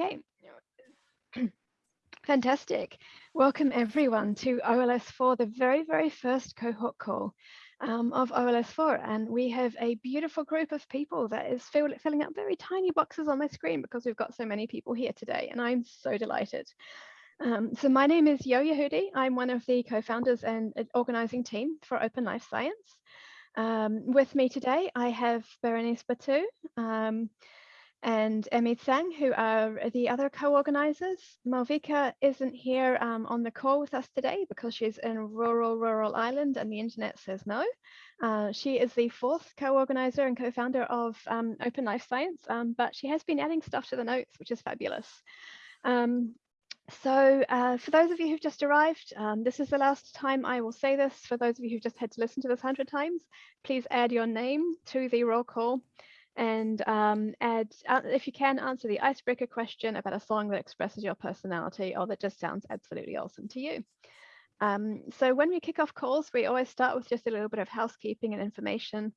Okay. Fantastic. Welcome everyone to OLS4, the very, very first cohort call um, of OLS4. And we have a beautiful group of people that is fill, filling up very tiny boxes on my screen because we've got so many people here today. And I'm so delighted. Um, so my name is Yo Yehudi. I'm one of the co-founders and organizing team for Open Life Science. Um, with me today, I have Berenice Batut, um, and Emmy Tsang, who are the other co-organizers. Malvika isn't here um, on the call with us today because she's in rural, rural Ireland and the internet says no. Uh, she is the fourth co-organizer and co-founder of um, Open Life Science, um, but she has been adding stuff to the notes, which is fabulous. Um, so uh, for those of you who've just arrived, um, this is the last time I will say this. For those of you who've just had to listen to this 100 times, please add your name to the roll call and um, uh, if you can, answer the icebreaker question about a song that expresses your personality or that just sounds absolutely awesome to you. Um, so when we kick off calls, we always start with just a little bit of housekeeping and information.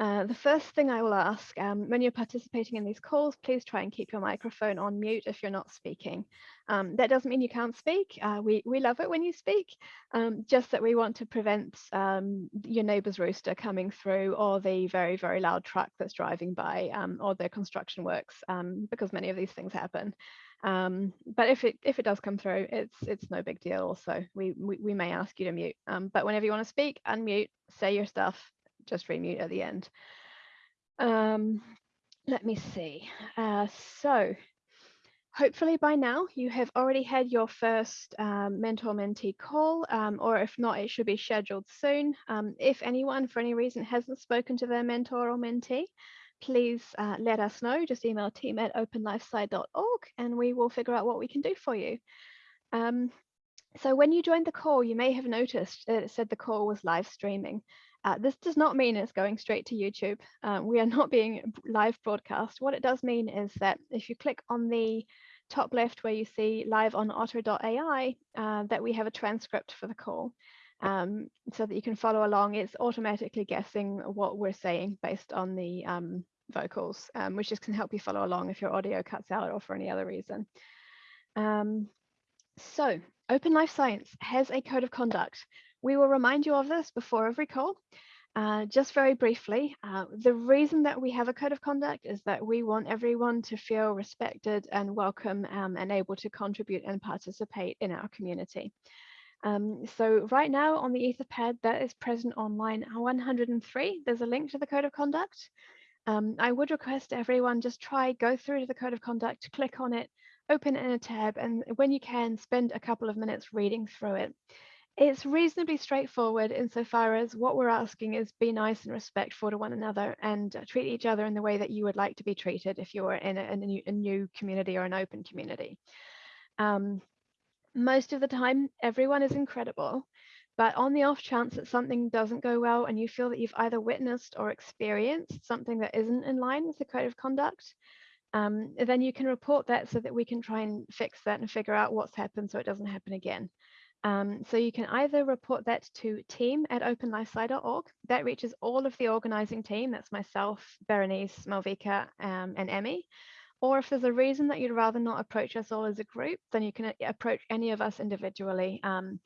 Uh, the first thing I will ask, um, when you're participating in these calls, please try and keep your microphone on mute if you're not speaking. Um, that doesn't mean you can't speak. Uh, we, we love it when you speak, um, just that we want to prevent um, your neighbor's rooster coming through or the very, very loud truck that's driving by um, or the construction works, um, because many of these things happen. But if it if it does come through, it's it's no big deal. Also, we we, we may ask you to mute. But whenever you want to speak, unmute, say your stuff, just remute at the end. Um, let me see. Uh, so hopefully by now you have already had your first um, mentor mentee call um, or if not it should be scheduled soon um, if anyone for any reason hasn't spoken to their mentor or mentee please uh, let us know just email team at openlifesci.org and we will figure out what we can do for you um, so when you joined the call you may have noticed that it said the call was live streaming uh, this does not mean it's going straight to YouTube. Um, we are not being live broadcast. What it does mean is that if you click on the top left where you see live on otter.ai, uh, that we have a transcript for the call um, so that you can follow along. It's automatically guessing what we're saying based on the um, vocals, um, which just can help you follow along if your audio cuts out or for any other reason. Um, so Open Life Science has a code of conduct we will remind you of this before every call. Uh, just very briefly, uh, the reason that we have a code of conduct is that we want everyone to feel respected and welcome um, and able to contribute and participate in our community. Um, so right now on the Etherpad that is present on line 103, there's a link to the code of conduct. Um, I would request everyone just try, go through to the code of conduct, click on it, open it in a tab, and when you can, spend a couple of minutes reading through it. It's reasonably straightforward insofar as what we're asking is be nice and respectful to one another and uh, treat each other in the way that you would like to be treated if you were in a, in a, new, a new, community or an open community. Um, most of the time, everyone is incredible, but on the off chance that something doesn't go well and you feel that you've either witnessed or experienced something that isn't in line with the code of conduct, um, then you can report that so that we can try and fix that and figure out what's happened so it doesn't happen again. Um, so you can either report that to team at openlifesci.org. That reaches all of the organizing team. That's myself, Berenice, Malvika, um, and Emmy. Or if there's a reason that you'd rather not approach us all as a group, then you can uh, approach any of us individually. Um,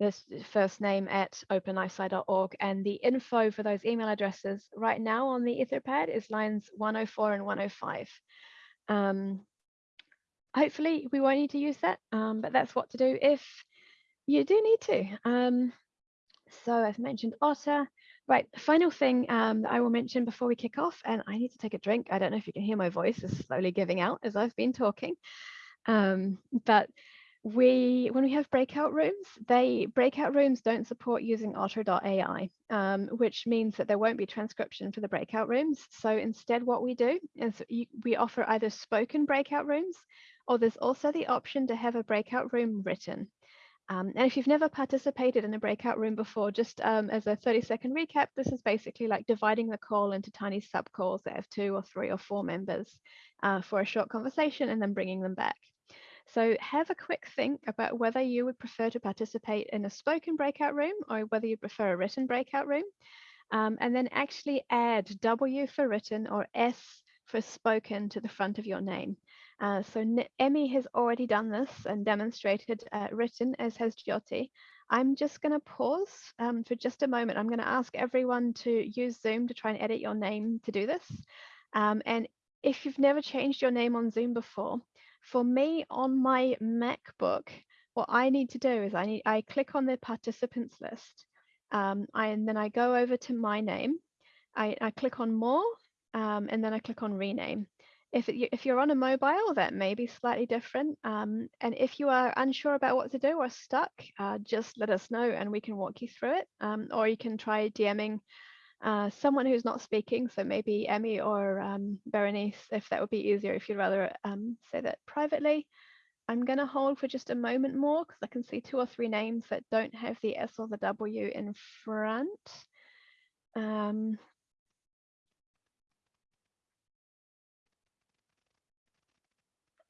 this first name at openlifesci.org and the info for those email addresses right now on the Etherpad is lines 104 and 105. Um, hopefully we won't need to use that, um, but that's what to do if you do need to. Um, so I've mentioned otter. Right, final thing um, that I will mention before we kick off, and I need to take a drink. I don't know if you can hear my voice is slowly giving out as I've been talking. Um, but we, when we have breakout rooms, they breakout rooms don't support using otter.ai, um, which means that there won't be transcription for the breakout rooms. So instead what we do is you, we offer either spoken breakout rooms, or there's also the option to have a breakout room written. Um, and if you've never participated in a breakout room before, just um, as a 30 second recap, this is basically like dividing the call into tiny sub calls that have two or three or four members uh, for a short conversation and then bringing them back. So have a quick think about whether you would prefer to participate in a spoken breakout room or whether you prefer a written breakout room. Um, and then actually add W for written or S for spoken to the front of your name. Uh, so Emmy has already done this and demonstrated uh, written, as has Jyoti. I'm just going to pause um, for just a moment. I'm going to ask everyone to use Zoom to try and edit your name to do this. Um, and if you've never changed your name on Zoom before, for me on my MacBook, what I need to do is I need I click on the participants list um, I, and then I go over to my name. I, I click on more um, and then I click on rename. If, it, if you're on a mobile, that may be slightly different. Um, and if you are unsure about what to do or stuck, uh, just let us know and we can walk you through it. Um, or you can try DMing uh, someone who's not speaking, so maybe Emmy or um, Berenice, if that would be easier, if you'd rather um, say that privately. I'm going to hold for just a moment more because I can see two or three names that don't have the S or the W in front. Um,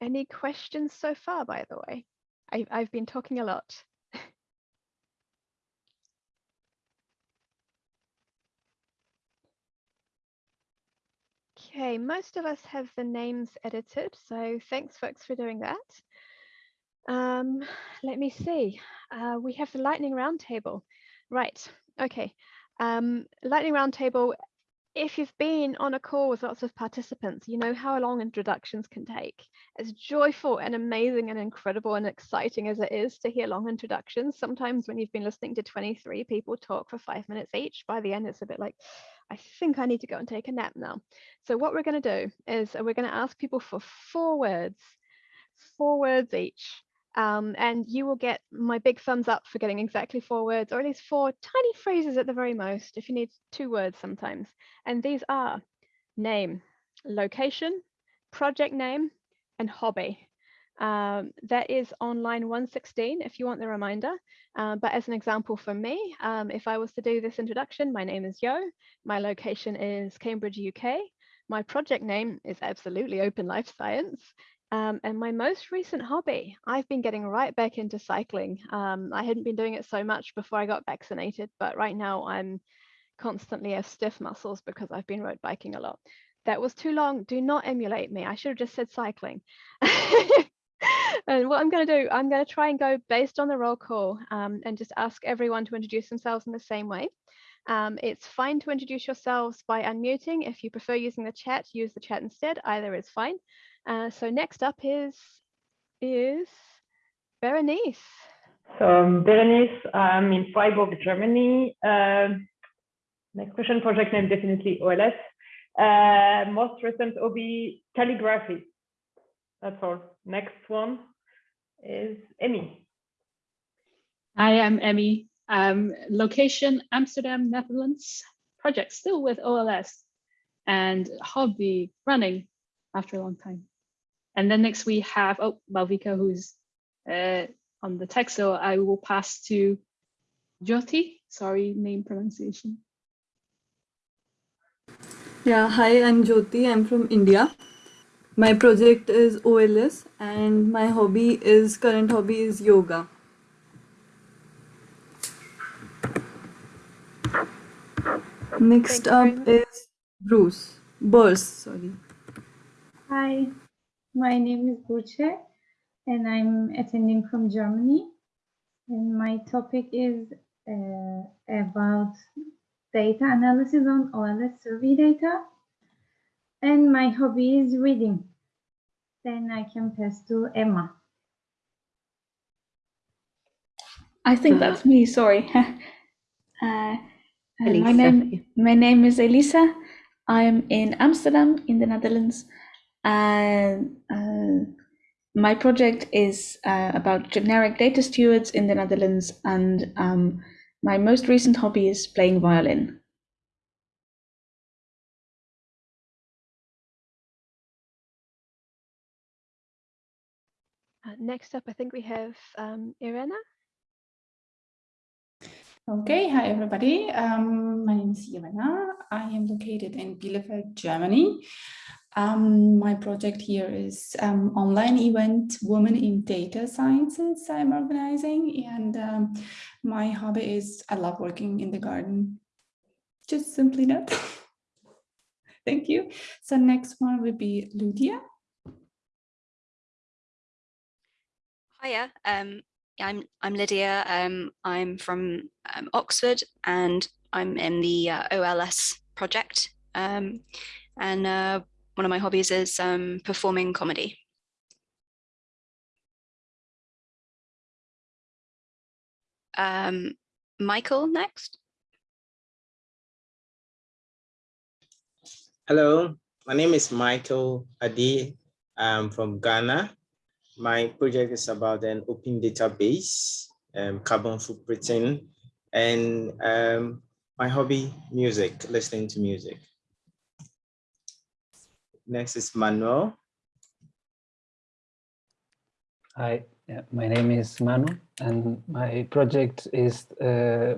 any questions so far, by the way? I, I've been talking a lot. okay, most of us have the names edited, so thanks folks for doing that. Um, let me see. Uh, we have the lightning roundtable. Right. Okay. Um, lightning roundtable. If you've been on a call with lots of participants, you know how long introductions can take. As joyful and amazing and incredible and exciting as it is to hear long introductions, sometimes when you've been listening to 23 people talk for five minutes each, by the end it's a bit like, I think I need to go and take a nap now. So what we're going to do is uh, we're going to ask people for four words, four words each. Um, and you will get my big thumbs up for getting exactly four words, or at least four tiny phrases at the very most, if you need two words sometimes. And these are name, location, project name, and hobby. Um, that is on line 116 if you want the reminder. Uh, but as an example for me, um, if I was to do this introduction, my name is Yo, my location is Cambridge, UK. My project name is absolutely Open Life Science, um, and my most recent hobby, I've been getting right back into cycling. Um, I hadn't been doing it so much before I got vaccinated, but right now I'm constantly have stiff muscles because I've been road biking a lot. That was too long. Do not emulate me. I should have just said cycling. and what I'm going to do, I'm going to try and go based on the roll call um, and just ask everyone to introduce themselves in the same way. Um, it's fine to introduce yourselves by unmuting. If you prefer using the chat, use the chat instead. Either is fine. Uh, so next up is is Berenice. So um, Berenice, I'm in Freiburg, Germany. Uh, next question, project name definitely OLS. Uh, most recent hobby calligraphy. That's all. Next one is Emmy. Hi, I'm Emmy. Um, location Amsterdam, Netherlands. Project still with OLS and hobby running after a long time. And then next we have, oh, Malvika, who's uh, on the text. So I will pass to Jyoti, sorry, name pronunciation. Yeah, hi, I'm Jyoti. I'm from India. My project is OLS and my hobby is, current hobby is yoga. Next up is Bruce. Burse, sorry. Hi, my name is Burçe and I'm attending from Germany. And my topic is uh, about data analysis on OLS survey data. And my hobby is reading. Then I can pass to Emma. I think that's me, sorry. uh, my name my name is Elisa. I'm in Amsterdam in the Netherlands and uh, my project is uh, about generic data stewards in the Netherlands, and um, my most recent hobby is playing violin. Uh, next up, I think we have um, Irena. Okay, hi everybody. Um, my name is Irena. I am located in Bielefeld, Germany. Um, my project here is um, online event Women in Data Sciences I'm organizing and um, my hobby is I love working in the garden. Just simply that. Thank you. So next one would be Ludia. Hiya, um, I'm I'm Lydia. Um, I'm from um, Oxford, and I'm in the uh, OLS project. Um, and uh, one of my hobbies is um, performing comedy. Um, Michael next. Hello, my name is Michael Adi. I'm from Ghana. My project is about an open database, um, carbon footprinting, and um, my hobby, music, listening to music. Next is Manuel. Hi, my name is Manu, and my project is uh,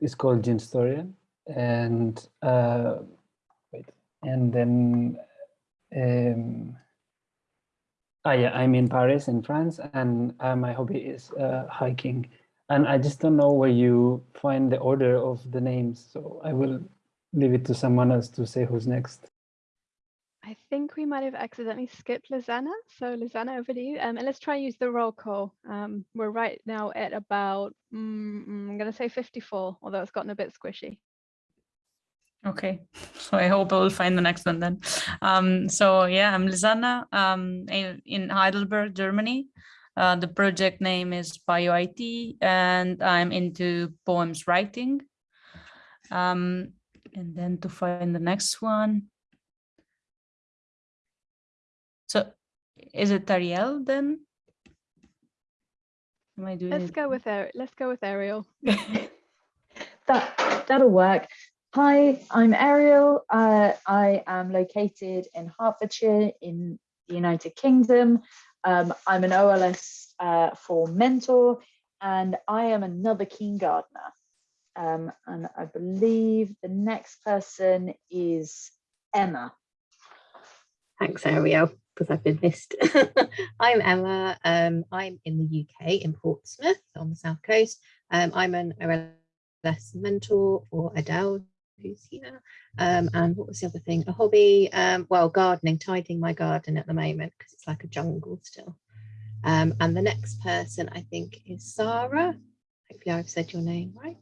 is called Ginstorian, and uh, wait, and then um, ah, yeah, I'm in Paris, in France, and uh, my hobby is uh, hiking, and I just don't know where you find the order of the names, so I will leave it to someone else to say who's next. I think we might have accidentally skipped Lisanna. So Lisanna, over to you. Um, and let's try and use the roll call. Um, we're right now at about, mm, mm I'm going to say 54, although it's gotten a bit squishy. Okay, so I hope I will find the next one then. Um, so yeah, I'm Lisanna um, in, in Heidelberg, Germany. Uh, the project name is BioIT and I'm into poems writing. Um, and then to find the next one, so is it Ariel then? Am I doing Let's it? go with Ariel. Let's go with Ariel. that that'll work. Hi, I'm Ariel. Uh, I am located in Hertfordshire in the United Kingdom. Um, I'm an OLS uh, for mentor, and I am another kindergartner. Um, and I believe the next person is Emma. Thanks, Ariel because I've been missed. I'm Emma. Um, I'm in the UK, in Portsmouth on the south coast. Um, I'm an OLS mentor for Adele, who's here. Um, and what was the other thing? A hobby? Um, well, gardening, tidying my garden at the moment because it's like a jungle still. Um, and the next person I think is Sarah. Hopefully I've said your name right.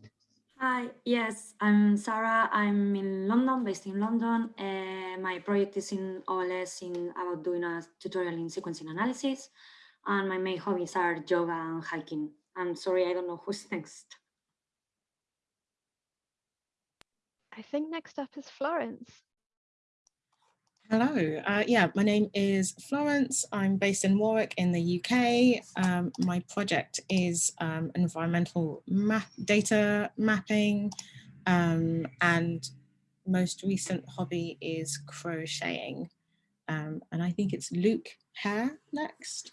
Hi, yes, I'm Sarah. I'm in London, based in London. Uh, my project is in OLS in about doing a tutorial in sequencing analysis. And my main hobbies are yoga and hiking. I'm sorry, I don't know who's next. I think next up is Florence. Hello, uh, yeah, my name is Florence. I'm based in Warwick in the UK. Um, my project is um, environmental map data mapping um, and most recent hobby is crocheting. Um, and I think it's Luke Hare next.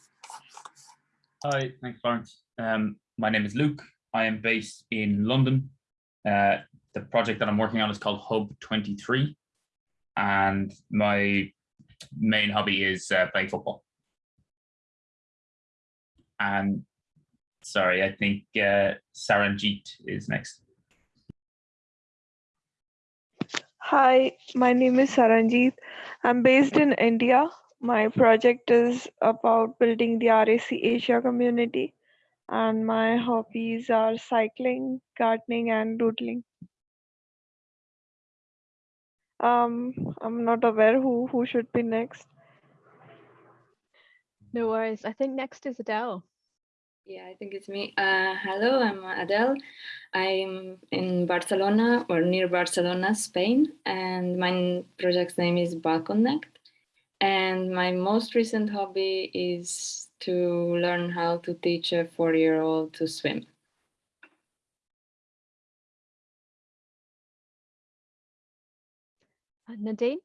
Hi, thanks Florence. Um, my name is Luke. I am based in London. Uh, the project that I'm working on is called Hub 23 and my main hobby is uh, playing football. And sorry, I think uh, Saranjit is next. Hi, my name is Saranjit. I'm based in India. My project is about building the RSE Asia community, and my hobbies are cycling, gardening, and doodling. Um, I'm not aware who who should be next. No worries. I think next is Adele. Yeah, I think it's me. Uh, hello, I'm Adele. I'm in Barcelona or near Barcelona, Spain, and my project's name is Balconnect. And my most recent hobby is to learn how to teach a four-year-old to swim. Nadine?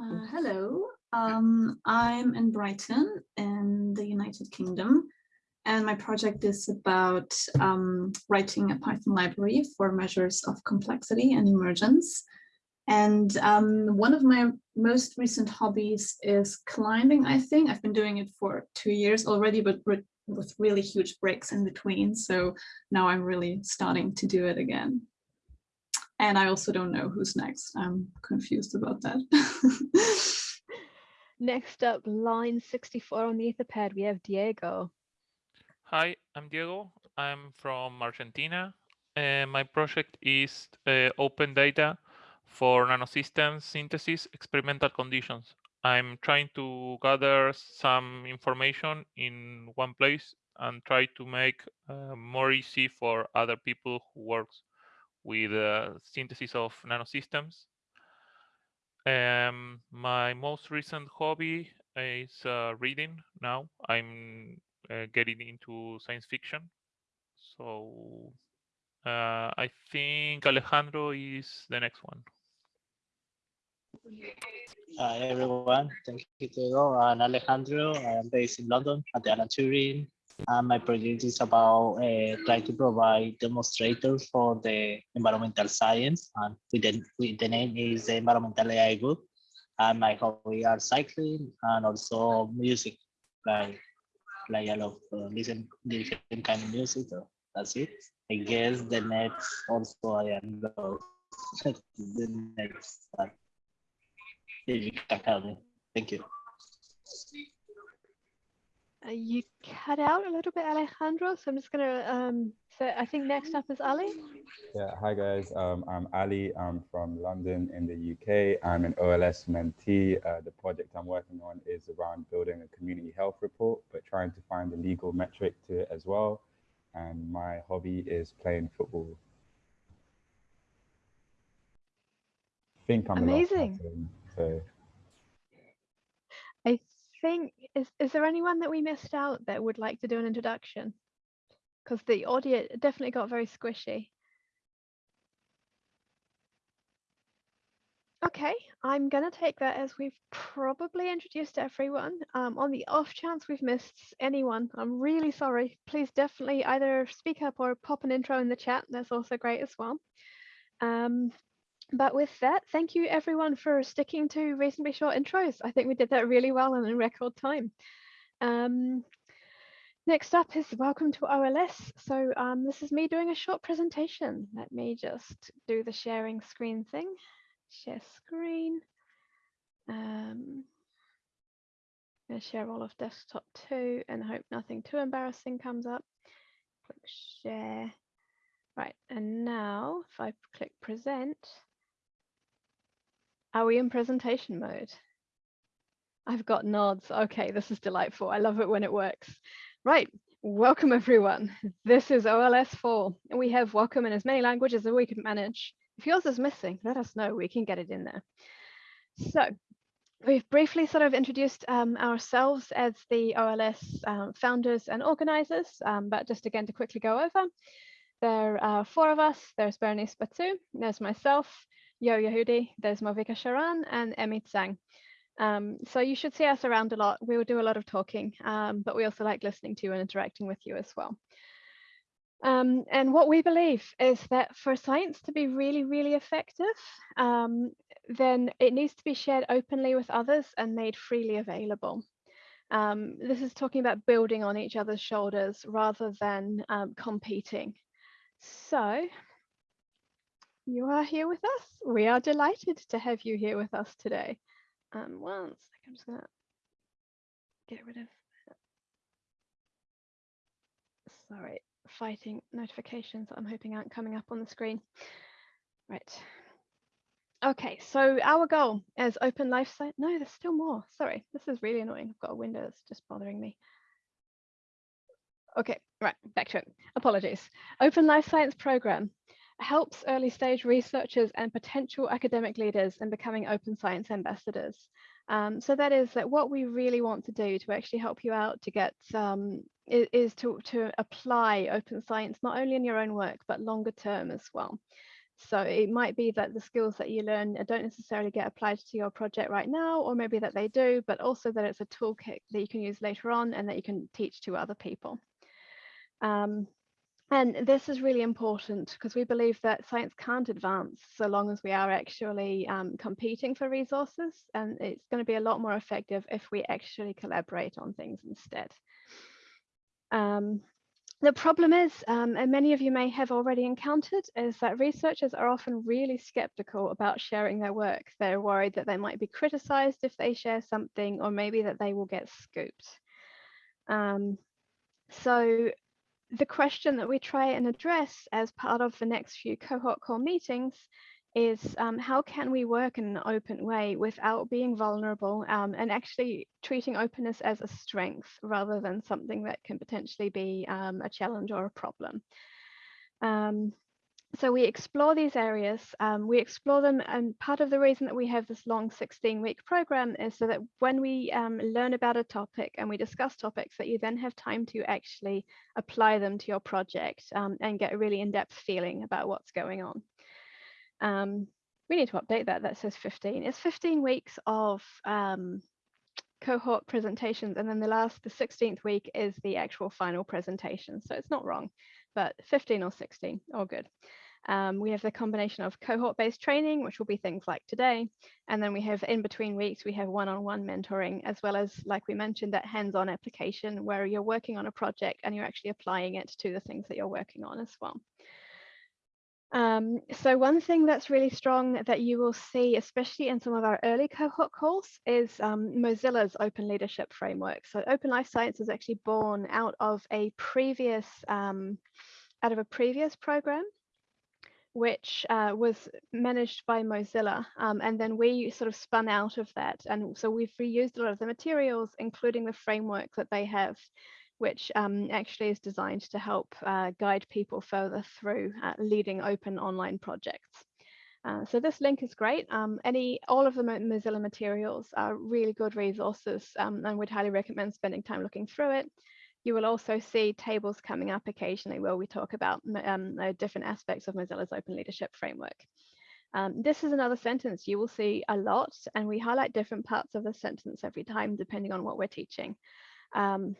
Uh, hello, um, I'm in Brighton in the United Kingdom and my project is about um, writing a Python library for measures of complexity and emergence. And um, one of my most recent hobbies is climbing, I think. I've been doing it for two years already, but with really huge breaks in between. So now I'm really starting to do it again. And I also don't know who's next. I'm confused about that. next up, line 64 on the Etherpad, we have Diego. Hi, I'm Diego. I'm from Argentina. Uh, my project is uh, open data for nanosystems synthesis experimental conditions. I'm trying to gather some information in one place and try to make uh, more easy for other people who works with uh, synthesis of nanosystems. Um, my most recent hobby is uh, reading now. I'm uh, getting into science fiction. So uh, I think Alejandro is the next one. Hi everyone, thank you Diego. I'm Alejandro. I am based in London at the Alan Turing. And my project is about uh, trying to provide demonstrators for the environmental science. And with the, with the name is the Environmental AI Group. And my hobby are cycling and also music. Like, like I love uh, listen different kind of music. So that's it. I guess the next also I am the next you. Thank you. Uh, you cut out a little bit, Alejandro. So I'm just going to um, say, I think next up is Ali. Yeah, hi guys. Um, I'm Ali. I'm from London in the UK. I'm an OLS mentee. Uh, the project I'm working on is around building a community health report, but trying to find a legal metric to it as well. And my hobby is playing football. I think I'm Amazing. person, so I think, is, is there anyone that we missed out that would like to do an introduction? Because the audio definitely got very squishy. Okay, I'm going to take that as we've probably introduced everyone. Um, on the off chance we've missed anyone, I'm really sorry. Please definitely either speak up or pop an intro in the chat. That's also great as well. Um, but with that, thank you everyone for sticking to reasonably short intros. I think we did that really well and in record time. Um, next up is welcome to OLS. So um, this is me doing a short presentation. Let me just do the sharing screen thing. Share screen. Um, I'm going to share all of desktop too and hope nothing too embarrassing comes up. Click share. Right, and now if I click present, are we in presentation mode? I've got nods. Okay, this is delightful. I love it when it works. Right, welcome everyone. This is OLS4 and we have welcome in as many languages as we can manage. If yours is missing, let us know, we can get it in there. So we've briefly sort of introduced um, ourselves as the OLS um, founders and organizers, um, but just again to quickly go over, there are four of us. There's Bernice Batut, there's myself, Yo Yehudi, there's Malvika Sharan and Emmy Tsang. Um, so you should see us around a lot. We will do a lot of talking, um, but we also like listening to you and interacting with you as well. Um, and what we believe is that for science to be really, really effective, um, then it needs to be shared openly with others and made freely available. Um, this is talking about building on each other's shoulders rather than um, competing. So you are here with us. We are delighted to have you here with us today. Um, one second, I'm just gonna get rid of, sorry, fighting notifications that I'm hoping aren't coming up on the screen. Right. Okay, so our goal as Open Life Science, no, there's still more. Sorry, this is really annoying. I've got a window that's just bothering me. Okay, right, back to it. Apologies. Open Life Science Program helps early stage researchers and potential academic leaders in becoming open science ambassadors. Um, so that is that what we really want to do to actually help you out to get um, is, to, to apply open science not only in your own work but longer term as well. So it might be that the skills that you learn don't necessarily get applied to your project right now, or maybe that they do, but also that it's a toolkit that you can use later on and that you can teach to other people. Um, and this is really important because we believe that science can't advance so long as we are actually um, competing for resources. And it's going to be a lot more effective if we actually collaborate on things instead. Um, the problem is, um, and many of you may have already encountered, is that researchers are often really skeptical about sharing their work. They're worried that they might be criticized if they share something, or maybe that they will get scooped. Um, so the question that we try and address as part of the next few cohort call meetings is um, how can we work in an open way without being vulnerable um, and actually treating openness as a strength rather than something that can potentially be um, a challenge or a problem. Um, so we explore these areas, um, we explore them and part of the reason that we have this long 16 week program is so that when we um, learn about a topic and we discuss topics that you then have time to actually apply them to your project and get a really in-depth feeling about what's going on. Um, we need to update that. That says 15. It's 15 weeks of um, cohort presentations, and then the last, the 16th week is the actual final presentation. So it's not wrong, but 15 or 16, all good. Um, we have the combination of cohort-based training, which will be things like today, and then we have in between weeks, we have one-on-one -on -one mentoring, as well as, like we mentioned, that hands-on application where you're working on a project and you're actually applying it to the things that you're working on as well. Um, so one thing that's really strong that you will see, especially in some of our early cohort calls, is um, Mozilla's Open Leadership Framework. So Open Life Science is actually born out of a previous, um, out of a previous program, which uh, was managed by Mozilla. Um, and then we sort of spun out of that. And so we've reused a lot of the materials, including the framework that they have which um, actually is designed to help uh, guide people further through uh, leading open online projects. Uh, so this link is great. Um, any, all of the Mozilla materials are really good resources um, and would highly recommend spending time looking through it. You will also see tables coming up occasionally where we talk about um, different aspects of Mozilla's open leadership framework. Um, this is another sentence you will see a lot and we highlight different parts of the sentence every time depending on what we're teaching. Um,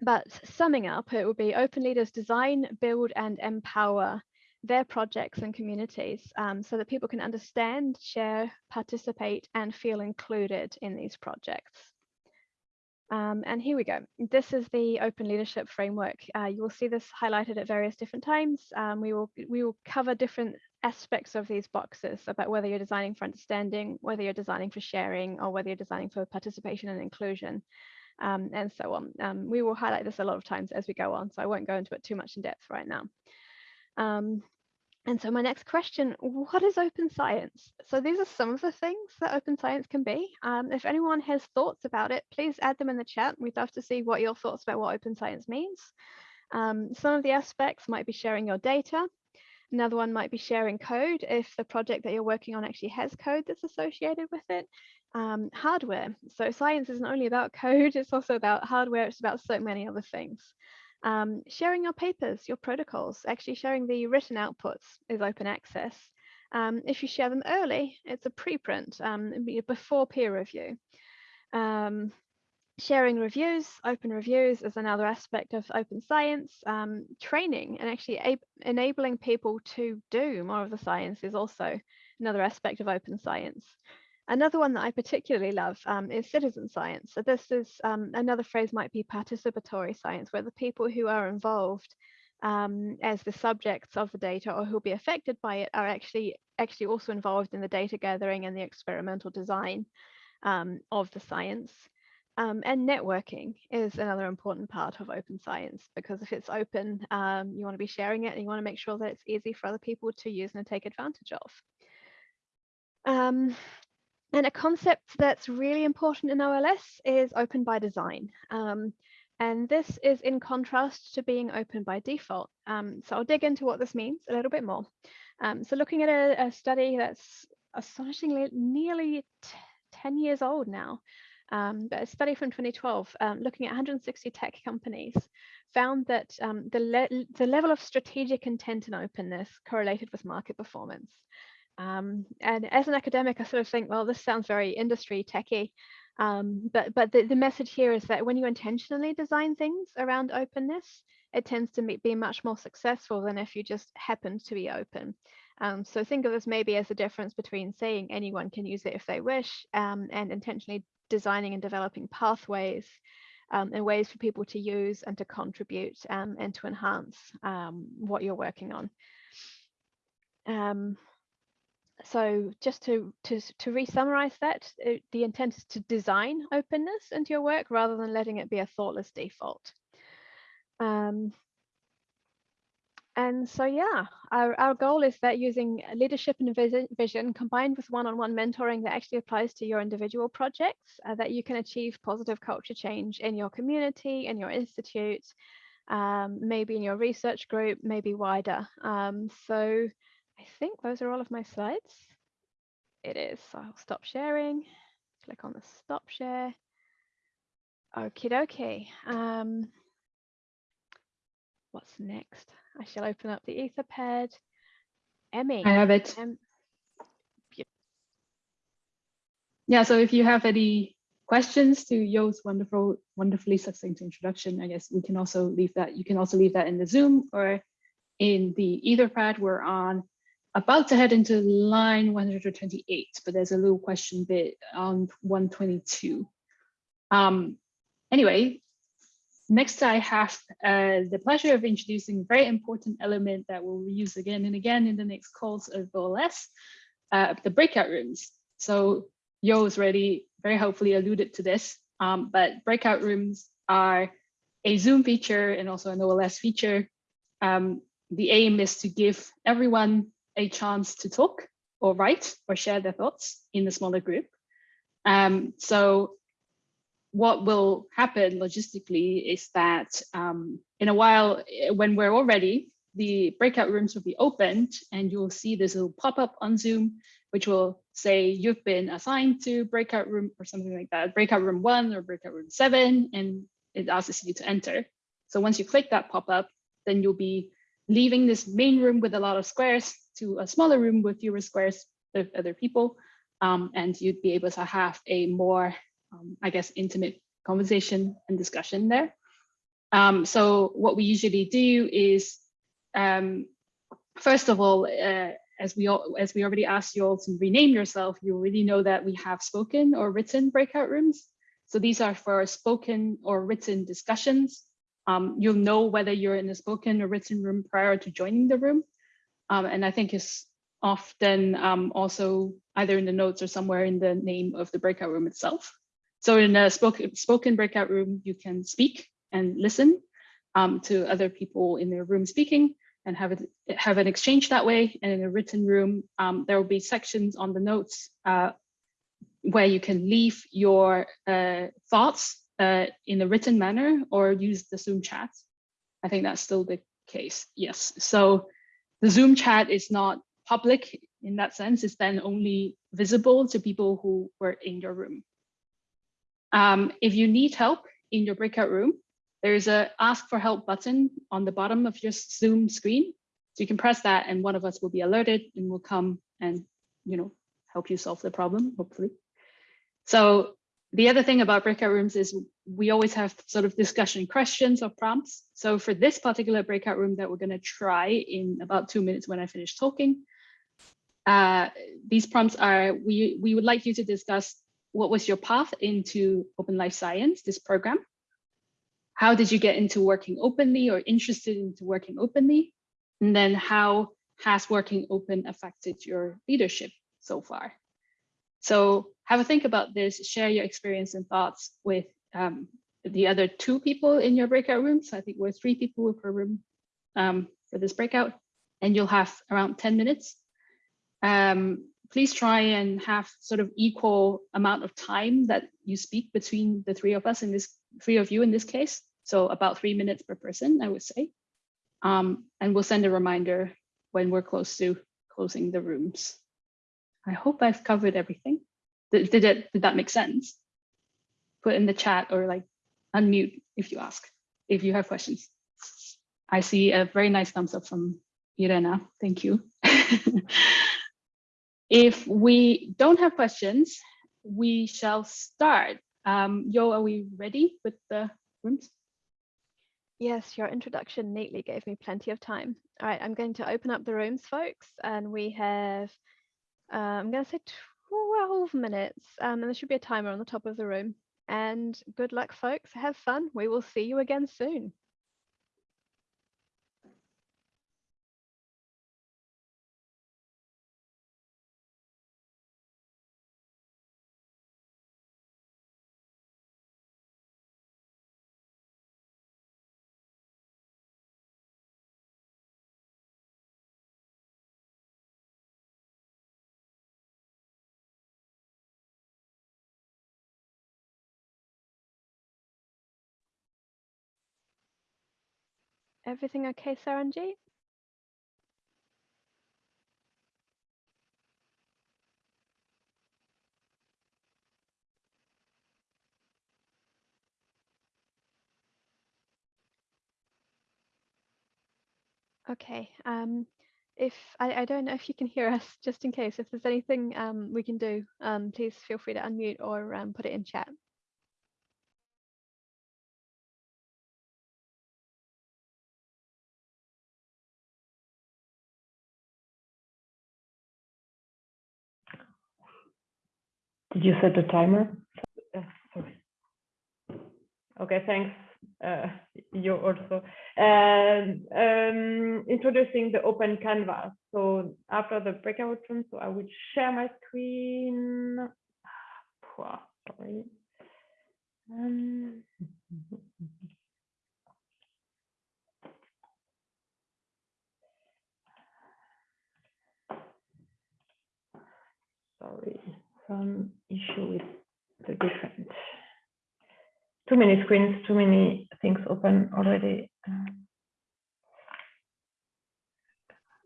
but summing up, it will be open leaders design, build and empower their projects and communities um, so that people can understand, share, participate and feel included in these projects. Um, and here we go. This is the open leadership framework. Uh, you will see this highlighted at various different times. Um, we will we will cover different aspects of these boxes about whether you're designing for understanding, whether you're designing for sharing, or whether you're designing for participation and inclusion um, and so on. Um, we will highlight this a lot of times as we go on, so I won't go into it too much in depth right now. And so my next question, what is open science? So these are some of the things that open science can be. Um, if anyone has thoughts about it, please add them in the chat. We'd love to see what your thoughts about what open science means. Um, some of the aspects might be sharing your data. Another one might be sharing code if the project that you're working on actually has code that's associated with it um, hardware. So science isn't only about code, it's also about hardware, it's about so many other things. Um, sharing your papers, your protocols, actually sharing the written outputs is open access. Um, if you share them early, it's a preprint um, before peer review. Um, sharing reviews, open reviews is another aspect of open science. Um, training and actually enabling people to do more of the science is also another aspect of open science. Another one that I particularly love um, is citizen science. So this is um, another phrase might be participatory science, where the people who are involved um, as the subjects of the data or who'll be affected by it are actually actually also involved in the data gathering and the experimental design um, of the science. Um, and networking is another important part of open science because if it's open, um, you want to be sharing it and you want to make sure that it's easy for other people to use and take advantage of. Um, and a concept that's really important in OLS is open by design. Um, and this is in contrast to being open by default. Um, so I'll dig into what this means a little bit more. Um, so looking at a, a, study that's astonishingly nearly 10 years old now, um, but a study from 2012 um, looking at 160 tech companies found that um, the, le the level of strategic intent and openness correlated with market performance. Um, and as an academic, I sort of think, well, this sounds very industry techy. Um, but but the, the message here is that when you intentionally design things around openness, it tends to be much more successful than if you just happen to be open. Um, so think of this maybe as a difference between saying anyone can use it if they wish um, and intentionally designing and developing pathways um, and ways for people to use and to contribute um, and to enhance um, what you're working on. So just to, to, to re-summarize that, uh, the intent is to design openness into your work rather than letting it be a thoughtless default. Um, and so, yeah, our, our goal is that using leadership and vision, vision combined with one-on-one -on -one mentoring that actually applies to your individual projects, uh, that you can achieve positive culture change in your community, in your institute, um, maybe in your research group, maybe wider. Um, so I think those are all of my slides. It is, so I'll stop sharing, click on the stop share. Okie dokie. Um, what's next? I shall open up the Etherpad. Emmy. I have it. Um, yeah, so if you have any questions to Yo's wonderful, wonderfully succinct introduction, I guess we can also leave that. You can also leave that in the Zoom or in the Etherpad. We're on about to head into line 128, but there's a little question bit on 122. Um, anyway, next I have uh, the pleasure of introducing a very important element that we'll use again and again in the next calls of OLS, uh, the breakout rooms. So Yo has already very helpfully alluded to this, um, but breakout rooms are a Zoom feature and also an OLS feature. Um, the aim is to give everyone a chance to talk or write or share their thoughts in the smaller group. Um, so what will happen logistically is that um, in a while, eh, when we're all ready, the breakout rooms will be opened and you'll see this little pop-up on Zoom, which will say you've been assigned to breakout room or something like that, breakout room one or breakout room seven, and it asks you to enter. So once you click that pop-up, then you'll be leaving this main room with a lot of squares to a smaller room with fewer squares with other people. Um, and you'd be able to have a more, um, I guess, intimate conversation and discussion there. Um, so what we usually do is, um, first of all, uh, as we all, as we already asked you all to rename yourself, you already know that we have spoken or written breakout rooms. So these are for spoken or written discussions. Um, you'll know whether you're in a spoken or written room prior to joining the room. Um, and I think it's often um, also either in the notes or somewhere in the name of the breakout room itself. So in a spoken, spoken breakout room, you can speak and listen um, to other people in their room speaking and have have an exchange that way. And in a written room, um, there will be sections on the notes uh, where you can leave your uh, thoughts uh, in a written manner or use the Zoom chat. I think that's still the case. Yes. So the Zoom chat is not public in that sense. It's then only visible to people who were in your room. Um, if you need help in your breakout room, there's a ask for help button on the bottom of your Zoom screen. So you can press that and one of us will be alerted and will come and you know help you solve the problem, hopefully. So the other thing about breakout rooms is we always have sort of discussion questions or prompts. So for this particular breakout room that we're going to try in about two minutes when I finish talking, uh, these prompts are, we, we would like you to discuss what was your path into Open Life Science, this program? How did you get into working openly or interested into working openly? And then how has working open affected your leadership so far? So have a think about this, share your experience and thoughts with um, the other two people in your breakout rooms. I think we're three people per room um, for this breakout, and you'll have around 10 minutes. Um, please try and have sort of equal amount of time that you speak between the three of us in this, three of you in this case. So about three minutes per person, I would say. Um, and we'll send a reminder when we're close to closing the rooms. I hope I've covered everything. Did, did it did that make sense? Put in the chat or like unmute if you ask, if you have questions. I see a very nice thumbs up from Irena. Thank you. if we don't have questions, we shall start. Um, Yo, are we ready with the rooms? Yes, your introduction neatly gave me plenty of time. All right, I'm going to open up the rooms, folks, and we have uh, I'm going to say 12 minutes, um, and there should be a timer on the top of the room. And good luck, folks. Have fun. We will see you again soon. Everything okay, Saranjeet? Okay. Um, if I, I don't know if you can hear us, just in case, if there's anything um, we can do, um, please feel free to unmute or um, put it in chat. Did you set the timer? Uh, sorry. Okay, thanks. Uh, you also. Um, introducing the open canvas. So after the breakout room, so I will share my screen. Sorry. Um, sorry some issue with the different too many screens, too many things open already.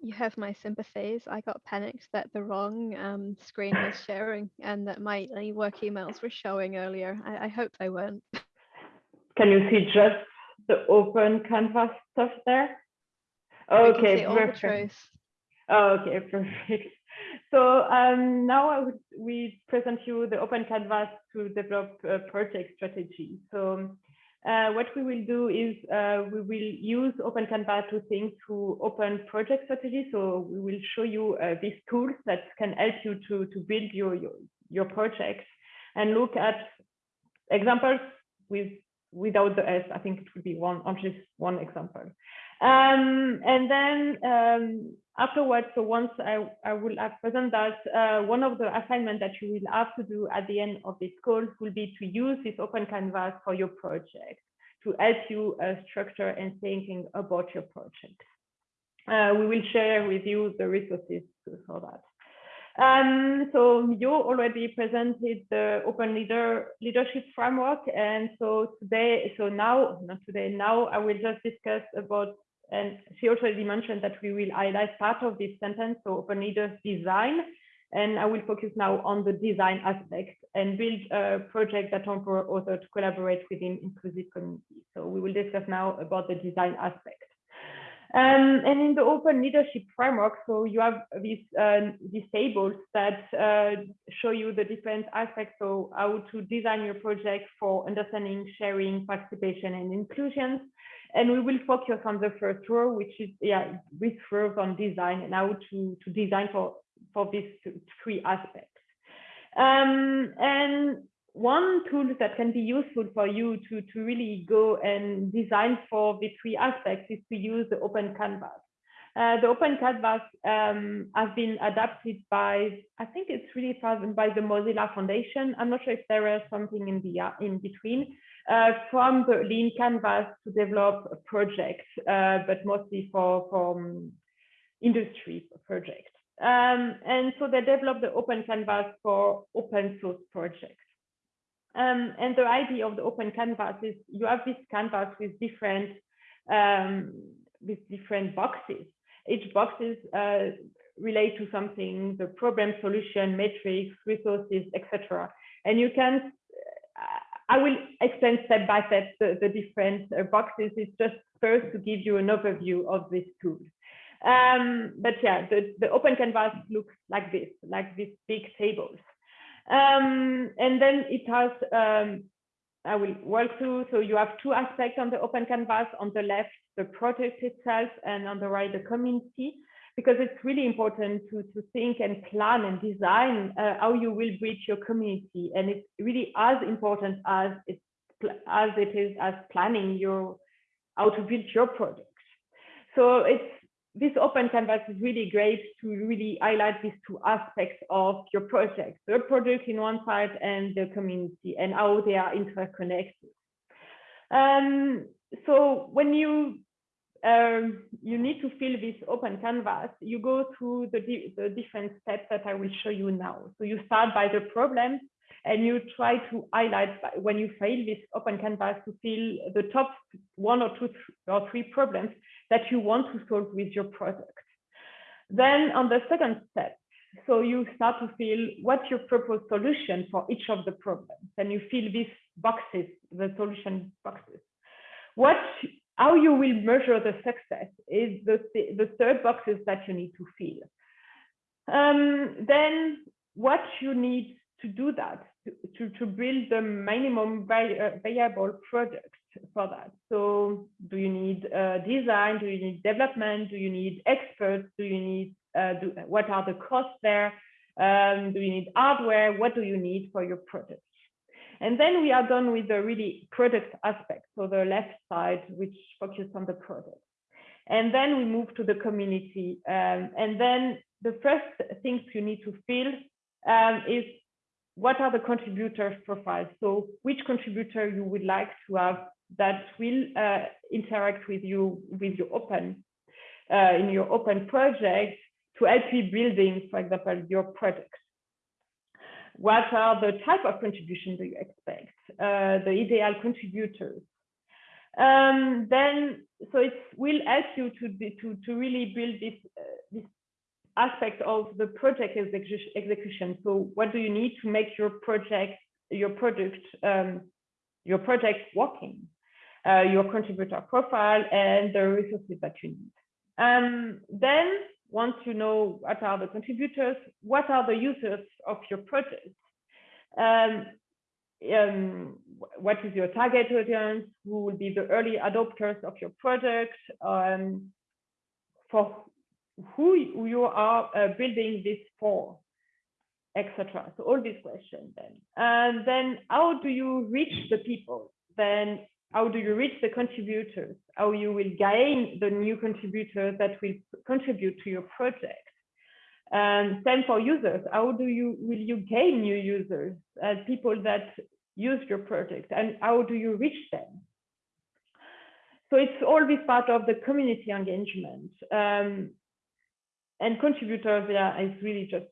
You have my sympathies. I got panicked that the wrong um, screen was sharing and that my work emails were showing earlier. I, I hope they weren't. Can you see just the open canvas stuff there? Okay, perfect. Oh, okay, perfect. So um, now I would, we present you the open canvas to develop a project strategy. So uh, what we will do is uh, we will use open canvas to think to open project strategy. So we will show you uh, these tools that can help you to, to build your, your, your project and look at examples with without the S. I think it would be one, just one example. Um, and then um, afterwards, so once I, I will have present that, uh, one of the assignments that you will have to do at the end of this course will be to use this open canvas for your project to help you uh, structure and thinking about your project. Uh, we will share with you the resources for that. Um, so you already presented the open leader leadership framework. And so today, so now, not today, now I will just discuss about and she already mentioned that we will highlight part of this sentence, so open leaders design. And I will focus now on the design aspect and build a project that empower authors to collaborate within inclusive communities. So we will discuss now about the design aspect. Um, and in the open leadership framework, so you have these, uh, these tables that uh, show you the different aspects, so how to design your project for understanding, sharing, participation, and inclusion. And we will focus on the first row, which is yeah, rows on design and how to, to design for, for these three aspects. Um, and one tool that can be useful for you to, to really go and design for the three aspects is to use the open canvas. Uh, the open canvas um, has been adapted by, I think it's really by the Mozilla Foundation. I'm not sure if there is something in the uh, in between, uh, from the lean canvas to develop a project, uh, but mostly for, for um, industry projects. Um, and so they developed the open canvas for open source projects. Um, and the idea of the open canvas is you have this canvas with different um, with different boxes. Each boxes uh, relate to something, the problem, solution, metrics, resources, etc. And you can I will explain step by step the, the different uh, boxes. It's just first to give you an overview of this tool. Um, but yeah, the, the open canvas looks like this, like these big tables. Um, and then it has, um, I will walk through, so you have two aspects on the open canvas. On the left, the project itself, and on the right, the community. Because it's really important to, to think and plan and design uh, how you will reach your community. And it's really as important as it's as it is as planning your how to build your project. So it's this open canvas is really great to really highlight these two aspects of your project, the product in one side and the community and how they are interconnected. Um, so when you um, you need to fill this open canvas, you go through the, the different steps that I will show you now. So you start by the problem and you try to highlight when you fail this open canvas to fill the top one or two or three problems that you want to solve with your product. Then on the second step, so you start to fill what's your proposed solution for each of the problems and you fill these boxes, the solution boxes. What how you will measure the success is the, the third boxes that you need to fill. Um, then what you need to do that, to, to, build the minimum viable product for that. So do you need uh, design? Do you need development? Do you need experts? Do you need, uh, do, what are the costs there? Um, do you need hardware? What do you need for your product? And then we are done with the really product aspect, so the left side, which focuses on the product. And then we move to the community. Um, and then the first things you need to fill um, is what are the contributor profiles? So which contributor you would like to have that will uh, interact with you with your open uh, in your open project to help you building, for example, your product what are the type of contribution do you expect, uh, the ideal contributors. Um, then, so it will help you to, to, to really build this, uh, this aspect of the project execution. So what do you need to make your project, your product, um, your project working, uh, your contributor profile and the resources that you need. Um, then once you know what are the contributors, what are the users of your project, um, um, what is your target audience, who will be the early adopters of your project, um, for who you are uh, building this for, etc. So all these questions then. And then how do you reach the people? Then how do you reach the contributors? How you will gain the new contributors that will contribute to your project? And same for users. How do you will you gain new users, uh, people that use your project, and how do you reach them? So it's all this part of the community engagement. Um, and contributors, yeah, is really just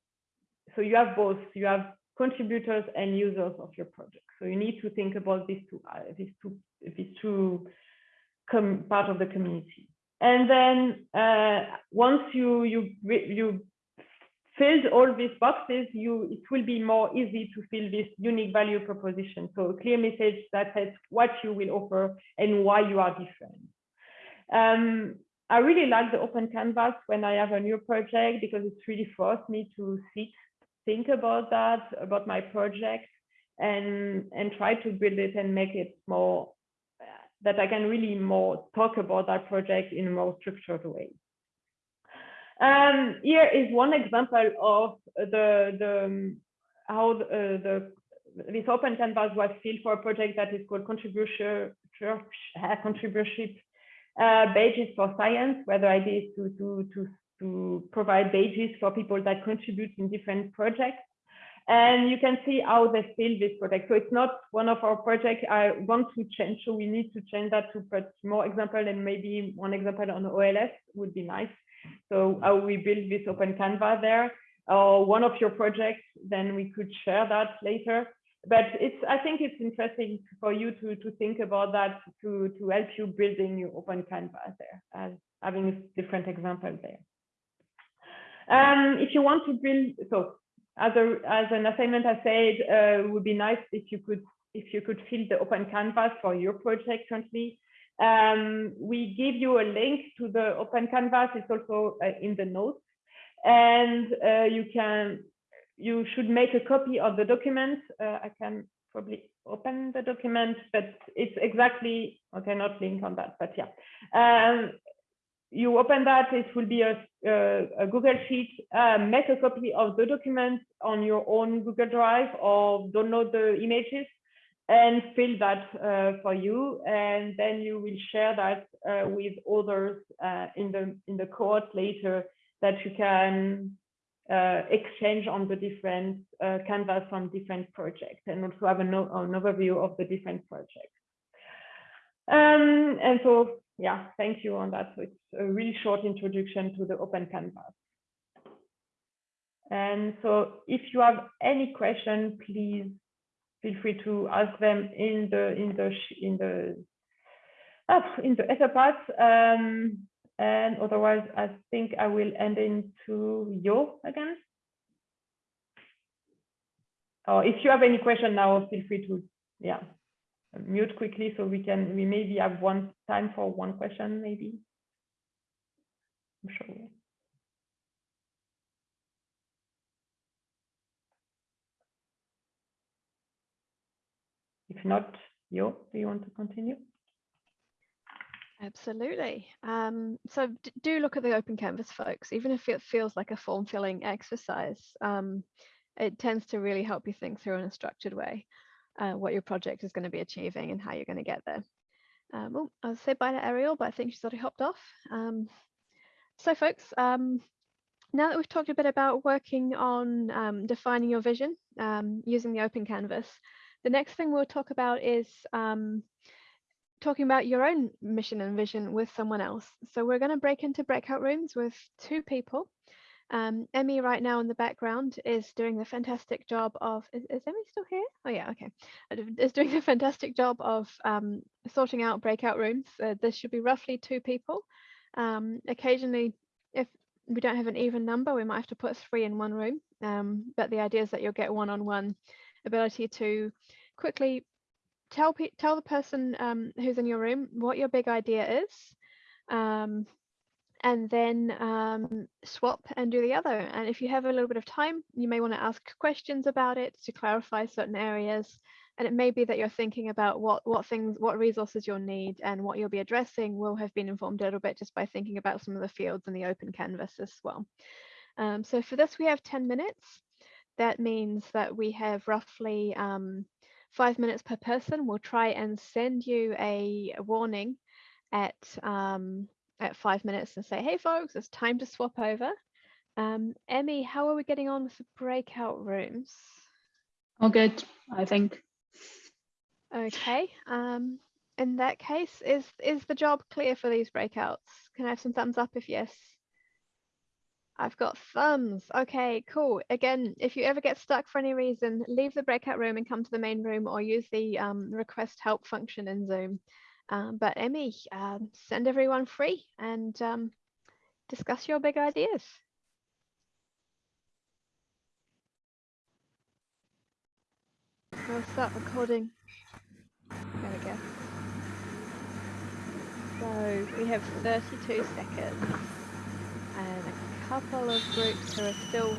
so you have both. You have contributors and users of your project. So you need to think about these two, these two, these two part of the community. And then uh, once you you you filled all these boxes, you it will be more easy to fill this unique value proposition. So a clear message that says what you will offer and why you are different. Um, I really like the open canvas when I have a new project because it's really forced me to sit think about that, about my project, and and try to build it and make it more that I can really more talk about that project in a more structured way. Um, here is one example of the the how the, uh, the this open canvas was filled for a project that is called contribution church uh, contributorship uh, badges for science, where the idea is to to to to provide badges for people that contribute in different projects. And you can see how they fill this project. So it's not one of our projects I want to change. So we need to change that to put more example and maybe one example on OLS would be nice. So how we build this open canvas there or one of your projects, then we could share that later. But it's I think it's interesting for you to to think about that to to help you building your open canvas there as having different examples there. Um, if you want to build, so as a as an assignment, I said uh, it would be nice if you could if you could fill the open canvas for your project currently. Um, we give you a link to the open canvas. It's also uh, in the notes, and uh, you can you should make a copy of the document. Uh, I can probably open the document, but it's exactly okay. Not link on that, but yeah. Um, you open that, it will be a, a, Google Sheet. Uh, make a copy of the document on your own Google Drive or download the images and fill that uh, for you. And then you will share that uh, with others uh, in the in the cohort later that you can uh, exchange on the different uh, canvas from different projects and also have an, an overview of the different projects. Um, and so yeah, thank you on that. So it's a really short introduction to the open canvas. And so if you have any question, please feel free to ask them in the in the in the oh, in the Etherpad. Um, and otherwise, I think I will end into Yo again. Or if you have any question now, feel free to yeah mute quickly so we can we maybe have one time for one question maybe i'm sure if not yo do you want to continue Absolutely. Um, so do look at the open canvas, folks, even if it feels like a form filling exercise. Um, it tends to really help you think through in a structured way uh, what your project is going to be achieving and how you're going to get there. Um, well, I'll say bye to Ariel, but I think she's already hopped off. Um, so folks, um, now that we've talked a bit about working on um, defining your vision um, using the open canvas, the next thing we'll talk about is um, talking about your own mission and vision with someone else. So we're going to break into breakout rooms with two people um, Emmy right now in the background is doing the fantastic job of, is, is Emmy still here? Oh yeah, okay. Is doing a fantastic job of um, sorting out breakout rooms. Uh, should be roughly two people. Um, occasionally, if we don't have an even number, we might have to put three in one room. Um, but the idea is that you'll get one-on-one -on -one ability to quickly tell, tell the person um, who's in your room what your big idea is, um, and then um, swap and do the other. And if you have a little bit of time, you may want to ask questions about it to clarify certain areas. And it may be that you're thinking about what, what things, what resources you'll need and what you'll be addressing will have been informed a little bit just by thinking about some of the fields in the open canvas as well. Um, so for this, we have 10 minutes. That means that we have roughly um, five minutes per person. We'll try and send you a, warning at um, at five minutes and say, hey folks, it's time to swap over. Um, Emmy, how are we getting on with the breakout rooms? All good, I think. Okay. Um, in that case, is is the job clear for these breakouts? Can I have some thumbs up if yes? I've got thumbs. Okay, cool. Again, if you ever get stuck for any reason, leave the breakout room and come to the main room or use the um, request help function in Zoom. Um, but Emmy, uh, send everyone free and um, discuss your big ideas. We'll start recording. There we go. So we have 32 seconds and a couple of groups who are still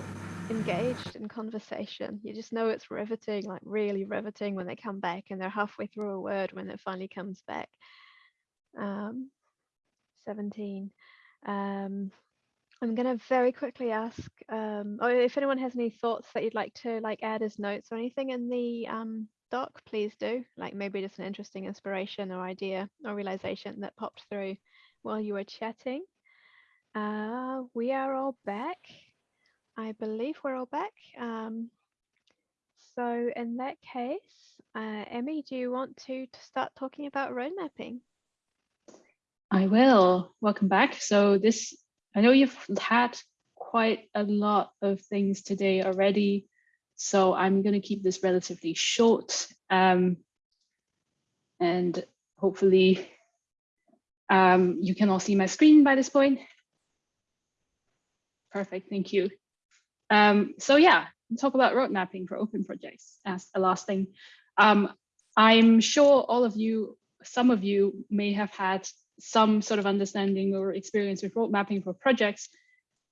engaged in conversation. You just know it's riveting, like really riveting when they come back and they're halfway through a word when it finally comes back. Um, 17. Um, I'm going to very quickly ask, um, or if anyone has any thoughts that you'd like to like add as notes or anything in the um, doc, please do. Like maybe just an interesting inspiration or idea or realization that popped through while you were chatting. Uh, we are all back. I believe we're all back. Um, so in that case, uh, Emmy, do you want to, to start talking about road mapping? I will. Welcome back. So this, I know you've had quite a lot of things today already, so I'm going to keep this relatively short um, and hopefully um, you can all see my screen by this point. Perfect, thank you. Um, so yeah, talk about road mapping for open projects as a last thing. Um, I'm sure all of you, some of you may have had some sort of understanding or experience with road mapping for projects.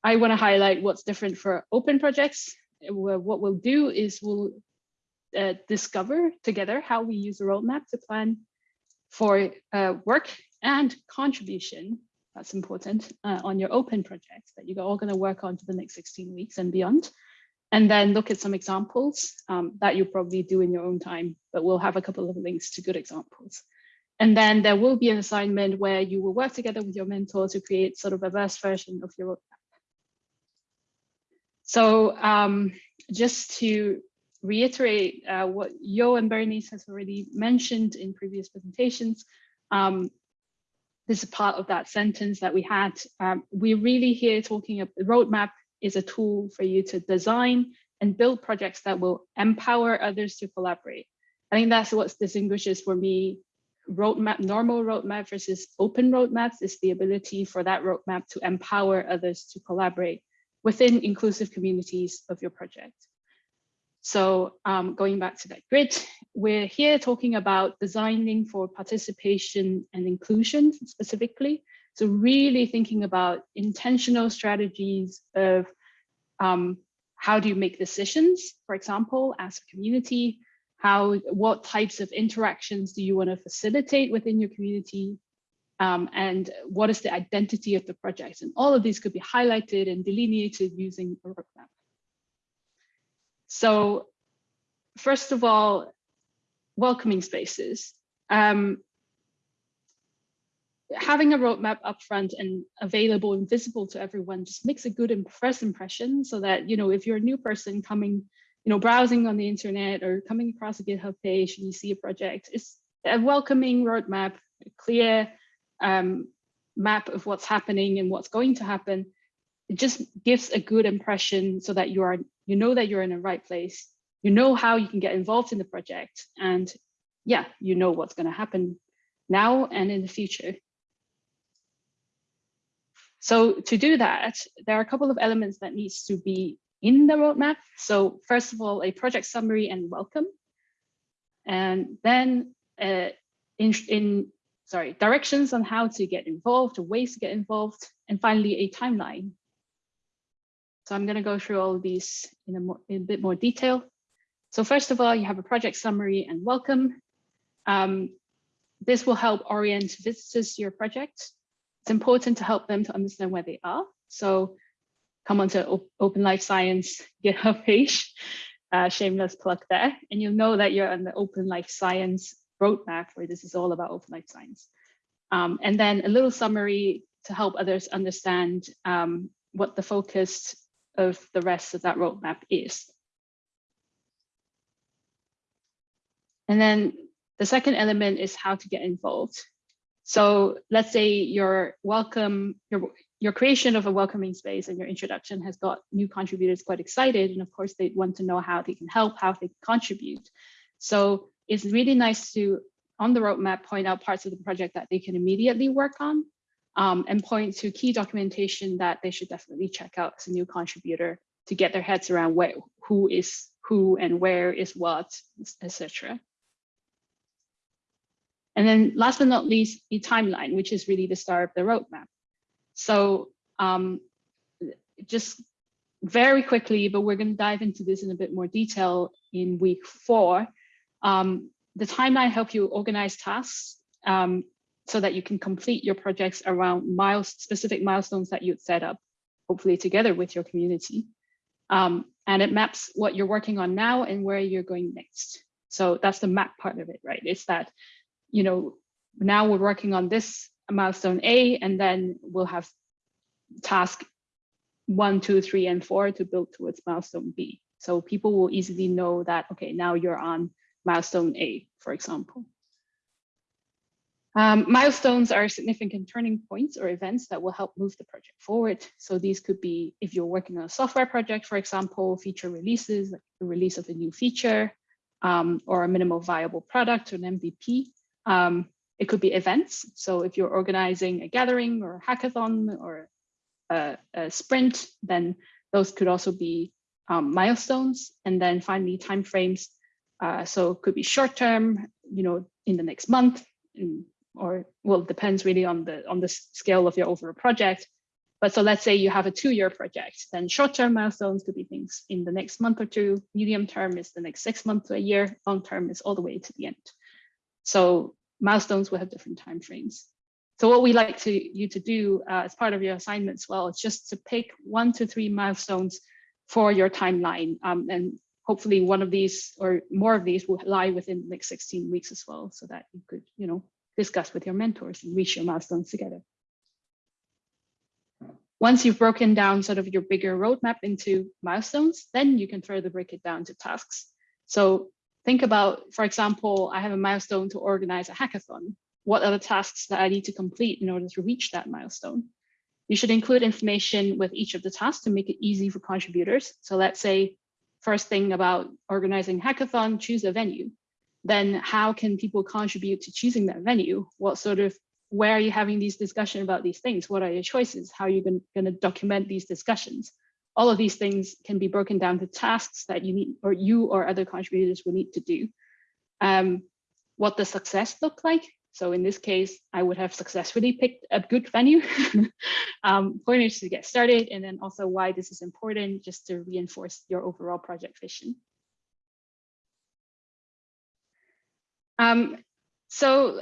I want to highlight what's different for open projects. What we'll do is we'll uh, discover together how we use a roadmap to plan for uh, work and contribution that's important, uh, on your open projects that you're all going to work on for the next 16 weeks and beyond. And then look at some examples um, that you probably do in your own time, but we'll have a couple of links to good examples. And then there will be an assignment where you will work together with your mentor to create sort of a verse version of your roadmap. So um, just to reiterate uh, what Yo and Berenice has already mentioned in previous presentations, um, this is part of that sentence that we had. Um, we're really here talking about the roadmap is a tool for you to design and build projects that will empower others to collaborate. I think that's what distinguishes for me roadmap, normal roadmap versus open roadmaps is the ability for that roadmap to empower others to collaborate within inclusive communities of your project. So um, going back to that grid, we're here talking about designing for participation and inclusion specifically. So really thinking about intentional strategies of um, how do you make decisions, for example, as a community, how, what types of interactions do you want to facilitate within your community, um, and what is the identity of the project? And all of these could be highlighted and delineated using a roadmap. So first of all, welcoming spaces. Um, having a roadmap upfront and available and visible to everyone just makes a good first impression so that, you know, if you're a new person coming, you know, browsing on the internet or coming across a GitHub page and you see a project, it's a welcoming roadmap, a clear um, map of what's happening and what's going to happen. It just gives a good impression so that you are you know that you're in the right place. You know how you can get involved in the project. And yeah, you know what's going to happen now and in the future. So to do that, there are a couple of elements that needs to be in the roadmap. So first of all, a project summary and welcome. And then uh, in, in sorry, directions on how to get involved ways to get involved. And finally, a timeline so I'm going to go through all of these in a, more, in a bit more detail. So first of all, you have a project summary and welcome. Um, this will help orient visitors to your project. It's important to help them to understand where they are. So come onto Open Life Science GitHub page, uh, shameless plug there, and you'll know that you're on the Open Life Science roadmap where this is all about Open Life Science. Um, and then a little summary to help others understand um, what the focus of the rest of that roadmap is. And then the second element is how to get involved. So let's say your welcome, your, your creation of a welcoming space and your introduction has got new contributors quite excited. And of course, they want to know how they can help, how they can contribute. So it's really nice to, on the roadmap, point out parts of the project that they can immediately work on um, and point to key documentation that they should definitely check out as a new contributor to get their heads around who is who and where is what, etc. And then last but not least, the timeline, which is really the start of the roadmap. So um, just very quickly, but we're going to dive into this in a bit more detail in week four. Um, the timeline help you organize tasks um, so that you can complete your projects around miles, specific milestones that you'd set up, hopefully together with your community. Um, and it maps what you're working on now and where you're going next. So that's the map part of it, right? It's that, you know, now we're working on this milestone A, and then we'll have task one, two, three, and four to build towards milestone B. So people will easily know that, okay, now you're on milestone A, for example. Um, milestones are significant turning points or events that will help move the project forward. So these could be if you're working on a software project, for example, feature releases, like the release of a new feature um, or a minimal viable product or an MVP. Um, it could be events. So if you're organizing a gathering or a hackathon or a, a sprint, then those could also be um, milestones. And then finally, timeframes. Uh, so it could be short term, you know, in the next month, in or well, it depends really on the on the scale of your overall project. But so let's say you have a two-year project, then short-term milestones could be things in the next month or two, medium term is the next six months to a year, long term is all the way to the end. So milestones will have different time frames. So what we like to you to do uh, as part of your assignments, well, it's just to pick one to three milestones for your timeline. Um, and hopefully one of these or more of these will lie within the next 16 weeks as well, so that you could, you know, discuss with your mentors and reach your milestones together. Once you've broken down sort of your bigger roadmap into milestones, then you can further break it down to tasks. So think about, for example, I have a milestone to organize a hackathon. What are the tasks that I need to complete in order to reach that milestone? You should include information with each of the tasks to make it easy for contributors. So let's say first thing about organizing hackathon, choose a venue. Then how can people contribute to choosing that venue? What sort of where are you having these discussions about these things? What are your choices? How are you going to document these discussions? All of these things can be broken down to tasks that you need or you or other contributors will need to do. Um, what does success look like? So in this case, I would have successfully picked a good venue, um, pointers to get started, and then also why this is important just to reinforce your overall project vision. Um, so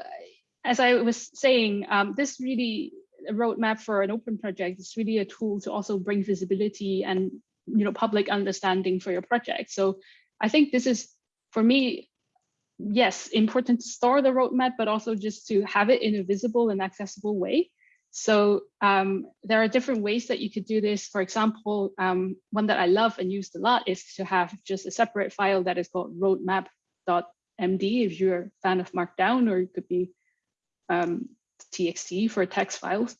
as I was saying, um, this really a roadmap for an open project is really a tool to also bring visibility and you know public understanding for your project. So I think this is for me, yes, important to store the roadmap, but also just to have it in a visible and accessible way. So um, there are different ways that you could do this. For example, um, one that I love and used a lot is to have just a separate file that is called roadmap.md if you're a fan of Markdown, or it could be um, txt for text files,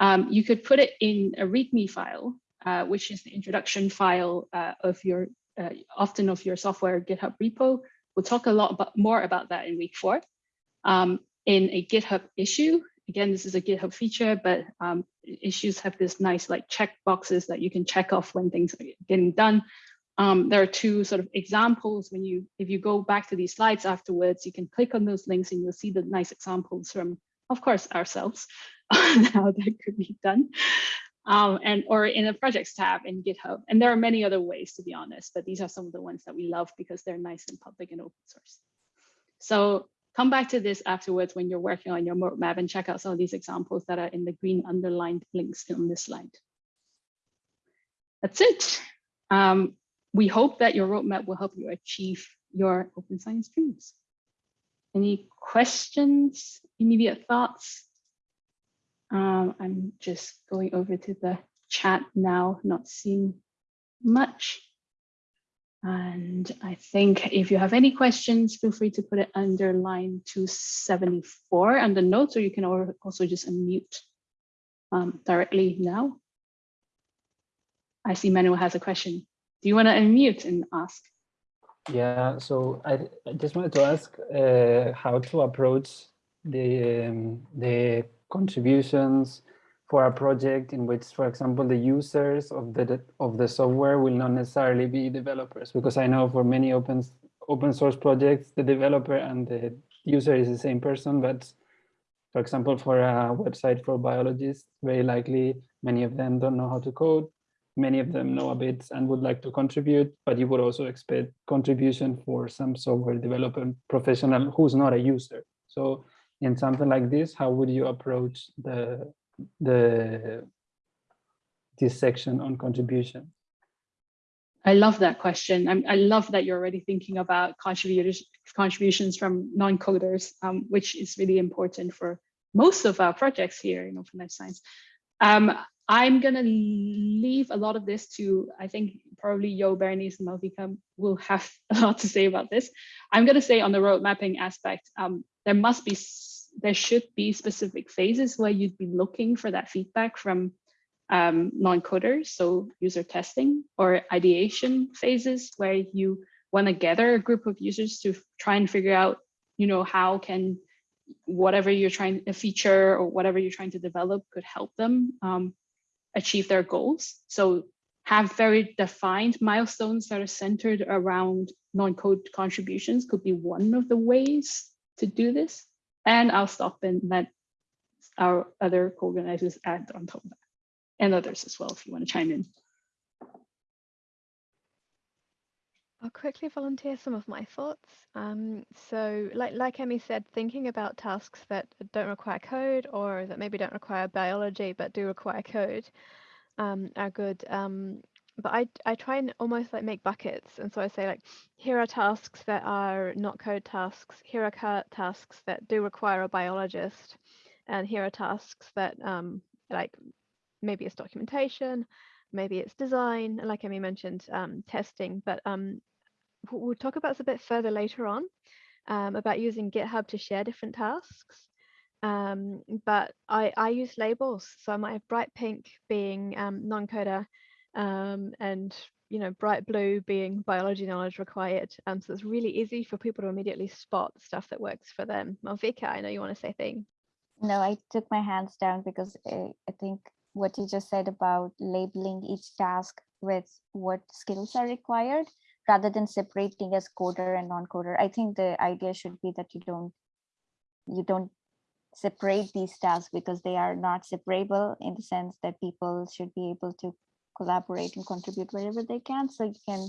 um, you could put it in a README file, uh, which is the introduction file uh, of your, uh, often of your software GitHub repo. We'll talk a lot about, more about that in week four. Um, in a GitHub issue, again, this is a GitHub feature, but um, issues have this nice like check boxes that you can check off when things are getting done. Um, there are two sort of examples when you, if you go back to these slides afterwards, you can click on those links and you'll see the nice examples from, of course, ourselves how that could be done. Um, and or in the projects tab in GitHub. And there are many other ways, to be honest, but these are some of the ones that we love because they're nice and public and open source. So come back to this afterwards when you're working on your roadmap and check out some of these examples that are in the green underlined links on this slide. That's it. Um, we hope that your roadmap will help you achieve your open science dreams. Any questions, immediate thoughts? Um, I'm just going over to the chat now, not seeing much. And I think if you have any questions, feel free to put it under line 274 under notes, or you can also just unmute um, directly now. I see Manuel has a question. Do you want to unmute and ask? Yeah, so I, I just wanted to ask uh, how to approach the um, the contributions for a project in which, for example, the users of the of the software will not necessarily be developers, because I know for many open open source projects, the developer and the user is the same person, but for example, for a website for biologists, very likely many of them don't know how to code many of them know a bit and would like to contribute, but you would also expect contribution for some software development professional who's not a user. So in something like this, how would you approach the, the this section on contribution? I love that question. I'm, i love that you're already thinking about contributors, contributions from non-coders, um, which is really important for most of our projects here in Open Life Science. Um, I'm going to leave a lot of this to, I think probably Yo, Berenice, and Malvika will have a lot to say about this. I'm going to say on the road mapping aspect, um, there must be, there should be specific phases where you'd be looking for that feedback from um, non-coders, so user testing or ideation phases where you want to gather a group of users to try and figure out, you know, how can whatever you're trying a feature or whatever you're trying to develop could help them. Um, achieve their goals. So have very defined milestones that are centered around non-code contributions could be one of the ways to do this. And I'll stop and let our other co-organizers add on top of that and others as well if you want to chime in. I'll quickly volunteer some of my thoughts. Um, so like, like Emmy said, thinking about tasks that don't require code or that maybe don't require biology but do require code um, are good. Um, but I, I try and almost like make buckets. And so I say like, here are tasks that are not code tasks. Here are tasks that do require a biologist. And here are tasks that um, like maybe it's documentation, maybe it's design, like Emmy mentioned, um, testing, but um, we'll talk about this a bit further later on um, about using GitHub to share different tasks. Um, but I, I use labels. So I might have bright pink being um, non-coder um, and you know bright blue being biology knowledge required. Um, so it's really easy for people to immediately spot stuff that works for them. Malvika, I know you want to say thing. No, I took my hands down because I, eh, I think what you just said about labeling each task with what skills are required rather than separating as coder and non-coder. I think the idea should be that you don't you don't separate these tasks because they are not separable in the sense that people should be able to collaborate and contribute wherever they can. So you can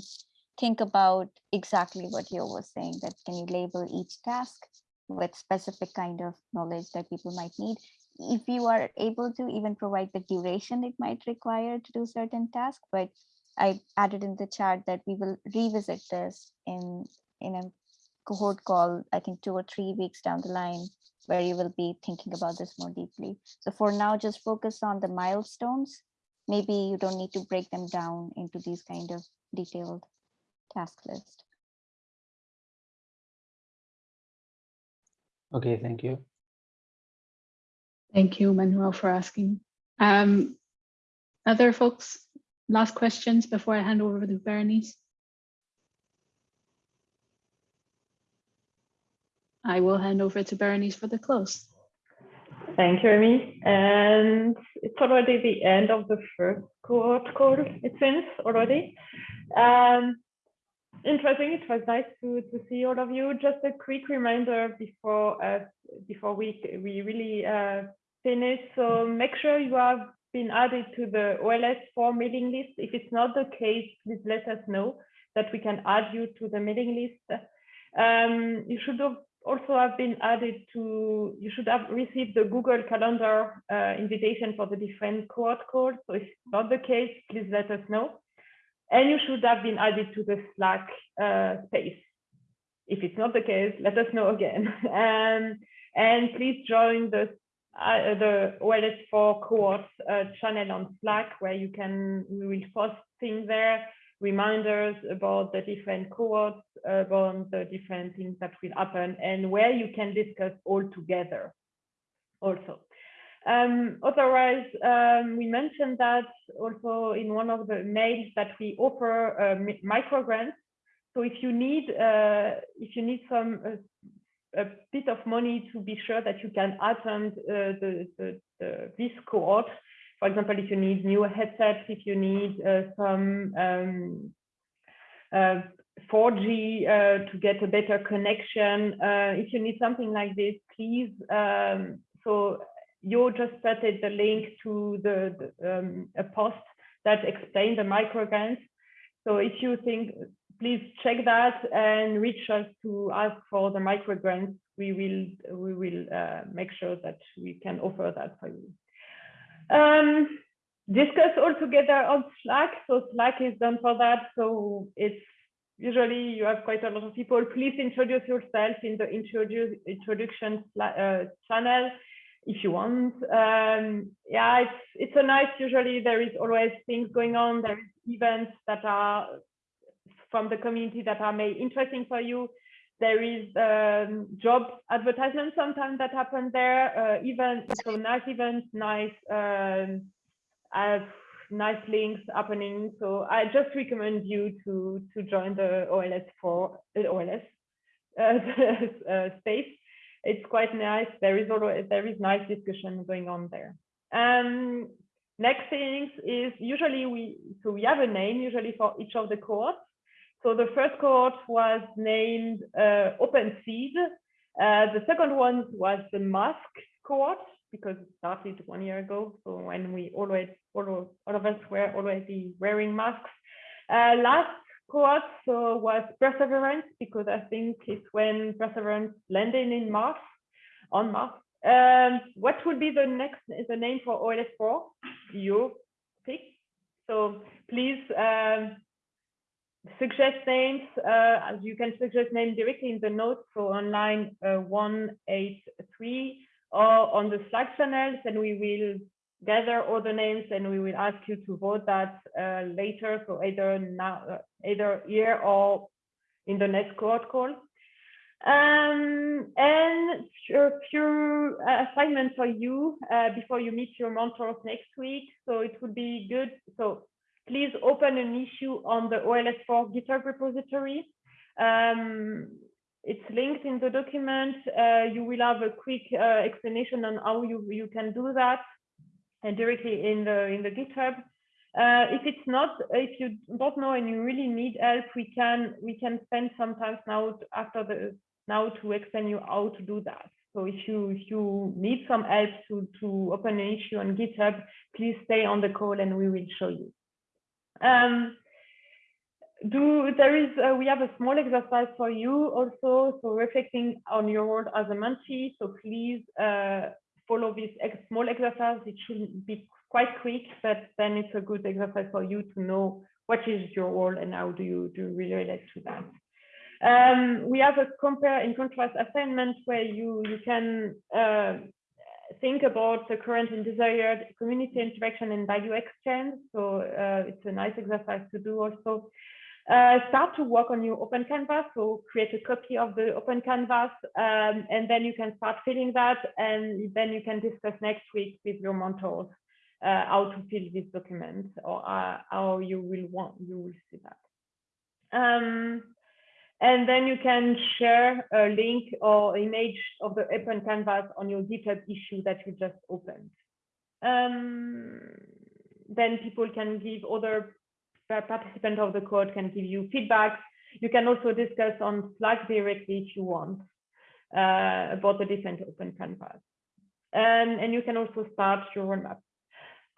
think about exactly what you was saying, that can you label each task with specific kind of knowledge that people might need. If you are able to even provide the duration it might require to do certain tasks, but I added in the chat that we will revisit this in, in a cohort call, I think two or three weeks down the line, where you will be thinking about this more deeply. So for now, just focus on the milestones. Maybe you don't need to break them down into these kind of detailed task list. Okay, thank you. Thank you, Manuel, for asking. Um, other folks last questions before I hand over to Berenice? I will hand over to Berenice for the close. Thank you, Emmy. And it's already the end of the first cohort call, it seems already. Um, interesting. It was nice to, to see all of you. Just a quick reminder before uh, before we we really uh, finish. So make sure you have been added to the OLS4 mailing list. If it's not the case, please let us know that we can add you to the mailing list. Um, you should have also have been added to, you should have received the Google Calendar uh, invitation for the different cohort calls. So if it's not the case, please let us know. And you should have been added to the Slack uh, space. If it's not the case, let us know again. um, and please join the uh, the OLS4 cohorts uh, channel on Slack where you can, we will post things there, reminders about the different cohorts, about the different things that will happen and where you can discuss all together also. Um, otherwise, um, we mentioned that also in one of the mails that we offer uh, micro grants. So if you need uh, if you need some uh, a bit of money to be sure that you can attend uh, the, the, the, this cohort. For example, if you need new headsets, if you need uh, some um, uh, 4G uh, to get a better connection, uh, if you need something like this, please. Um, so you just started the link to the, the um, a post that explained the microgrants. So if you think please check that and reach us to ask for the micro grants. We will we will uh, make sure that we can offer that for you. Um, discuss all together on Slack. So Slack is done for that. So it's usually you have quite a lot of people. Please introduce yourself in the introduce, introduction uh, channel if you want. Um, yeah, it's it's a nice. Usually there is always things going on. There is events that are from the community that are made interesting for you. There is um, job advertisements sometimes that happen there, uh, even so nice events, nice, um, uh, nice links happening. So I just recommend you to to join the OLS for uh, OLS uh, space. It's quite nice. There is always there is nice discussion going on there. Um, next things is usually we so we have a name usually for each of the cohorts. So the first cohort was named uh, Open Seed. Uh, the second one was the mask cohort because it started one year ago. So when we always, all, all of us were already wearing masks. Uh, last cohort so was Perseverance, because I think it's when Perseverance landed in Mars, on Mars. Um, what would be the next the name for OLS4? You pick. So please um, suggest names. Uh, you can suggest names directly in the notes, so on line uh, 183 or on the Slack channels, and we will gather all the names and we will ask you to vote that uh, later. So either now, uh, either here or in the next cohort call. Um, and a few assignments for you uh, before you meet your mentors next week. So it would be good. So please open an issue on the OLS4 GitHub repository. Um, it's linked in the document. Uh, you will have a quick uh, explanation on how you, you can do that and directly in the in the GitHub. Uh, if it's not, if you don't know and you really need help, we can we can spend some time now after the now to explain you how to do that. So if you if you need some help to to open an issue on GitHub, please stay on the call and we will show you. Um, do there is uh, we have a small exercise for you also so reflecting on your world as a mentee so please uh, follow this ex small exercise. It should be quite quick, but then it's a good exercise for you to know what is your role and how do you do you relate to that. Um, we have a compare and contrast assignment where you, you can uh, think about the current and desired community interaction and value exchange. So uh, it's a nice exercise to do also. Uh, start to work on your open canvas so create a copy of the open canvas um, and then you can start filling that and then you can discuss next week with your mentors uh, how to fill this document or uh, how you will want you will see that um, and then you can share a link or image of the open canvas on your github issue that you just opened um, then people can give other participants of the code can give you feedback. You can also discuss on Slack directly if you want uh, about the different open canvas. And, and you can also start your roadmap.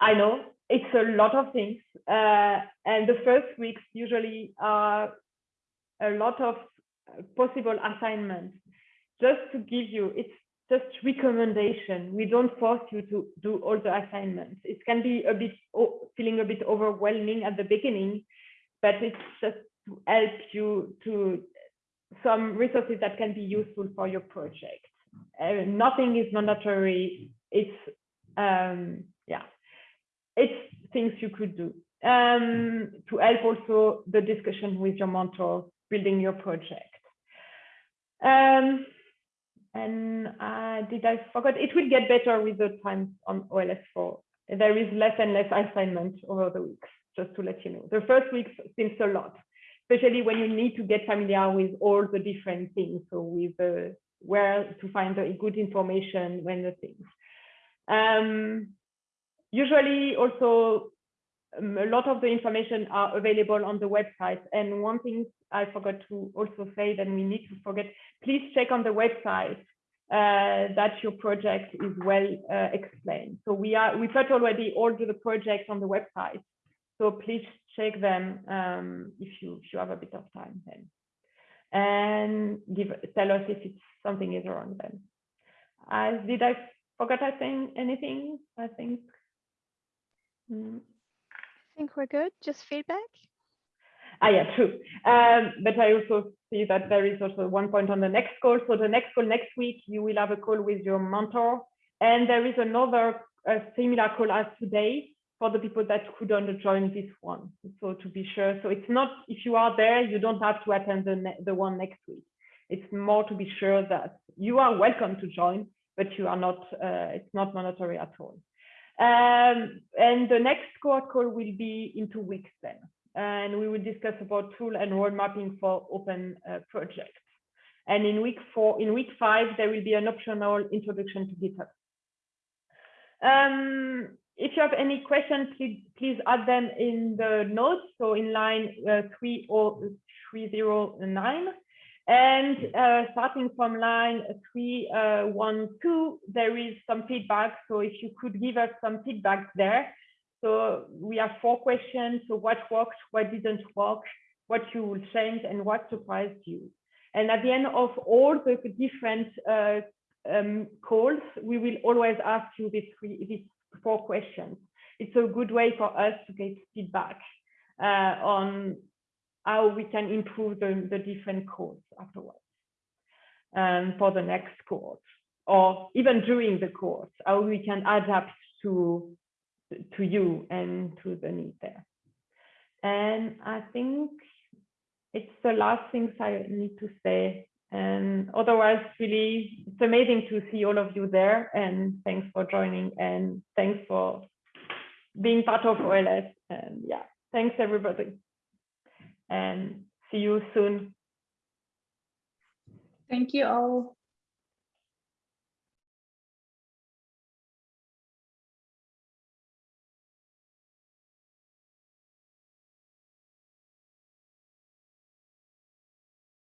I know it's a lot of things. Uh, and the first weeks usually are a lot of possible assignments. Just to give you, it's just recommendation. We don't force you to do all the assignments. It can be a bit feeling a bit overwhelming at the beginning, but it's just to help you to some resources that can be useful for your project. Uh, nothing is mandatory. It's um, yeah, it's things you could do um, to help also the discussion with your mentor building your project. Um, and uh, did I forget? It will get better with the time on OLS4. There is less and less assignment over the weeks, just to let you know. The first week seems a lot, especially when you need to get familiar with all the different things. So with uh, where to find the good information when the things. Um, usually also um, a lot of the information are available on the website. And one thing I forgot to also say that we need to forget, please check on the website uh, that your project is well uh, explained. So we are we put already all the projects on the website. So please check them um, if you if you have a bit of time then, and give tell us if it's something is wrong then. Uh, did I forget I saying anything? I think. Mm. I think we're good. Just feedback. Ah, yeah, true. Um, but I also see that there is also one point on the next call. So the next call next week, you will have a call with your mentor. And there is another similar call as today for the people that couldn't join this one. So to be sure, so it's not, if you are there, you don't have to attend the, the one next week. It's more to be sure that you are welcome to join, but you are not, uh, it's not mandatory at all. Um, and the next cohort call will be in two weeks then and we will discuss about tool and role mapping for open uh, projects. And in week four, in week five, there will be an optional introduction to GitHub. Um, if you have any questions, please, please add them in the notes. So in line uh, 309. And uh, starting from line 312, uh, there is some feedback. So if you could give us some feedback there, so we have four questions. So what worked, what didn't work, what you will change and what surprised you. And at the end of all the different uh, um, calls, we will always ask you these, three, these four questions. It's a good way for us to get feedback uh, on how we can improve the, the different calls afterwards um, for the next course or even during the course, how we can adapt to, to you and to the need there. And I think it's the last things I need to say. And otherwise, really, it's amazing to see all of you there. And thanks for joining and thanks for being part of OLS. And yeah, thanks everybody. And see you soon. Thank you all.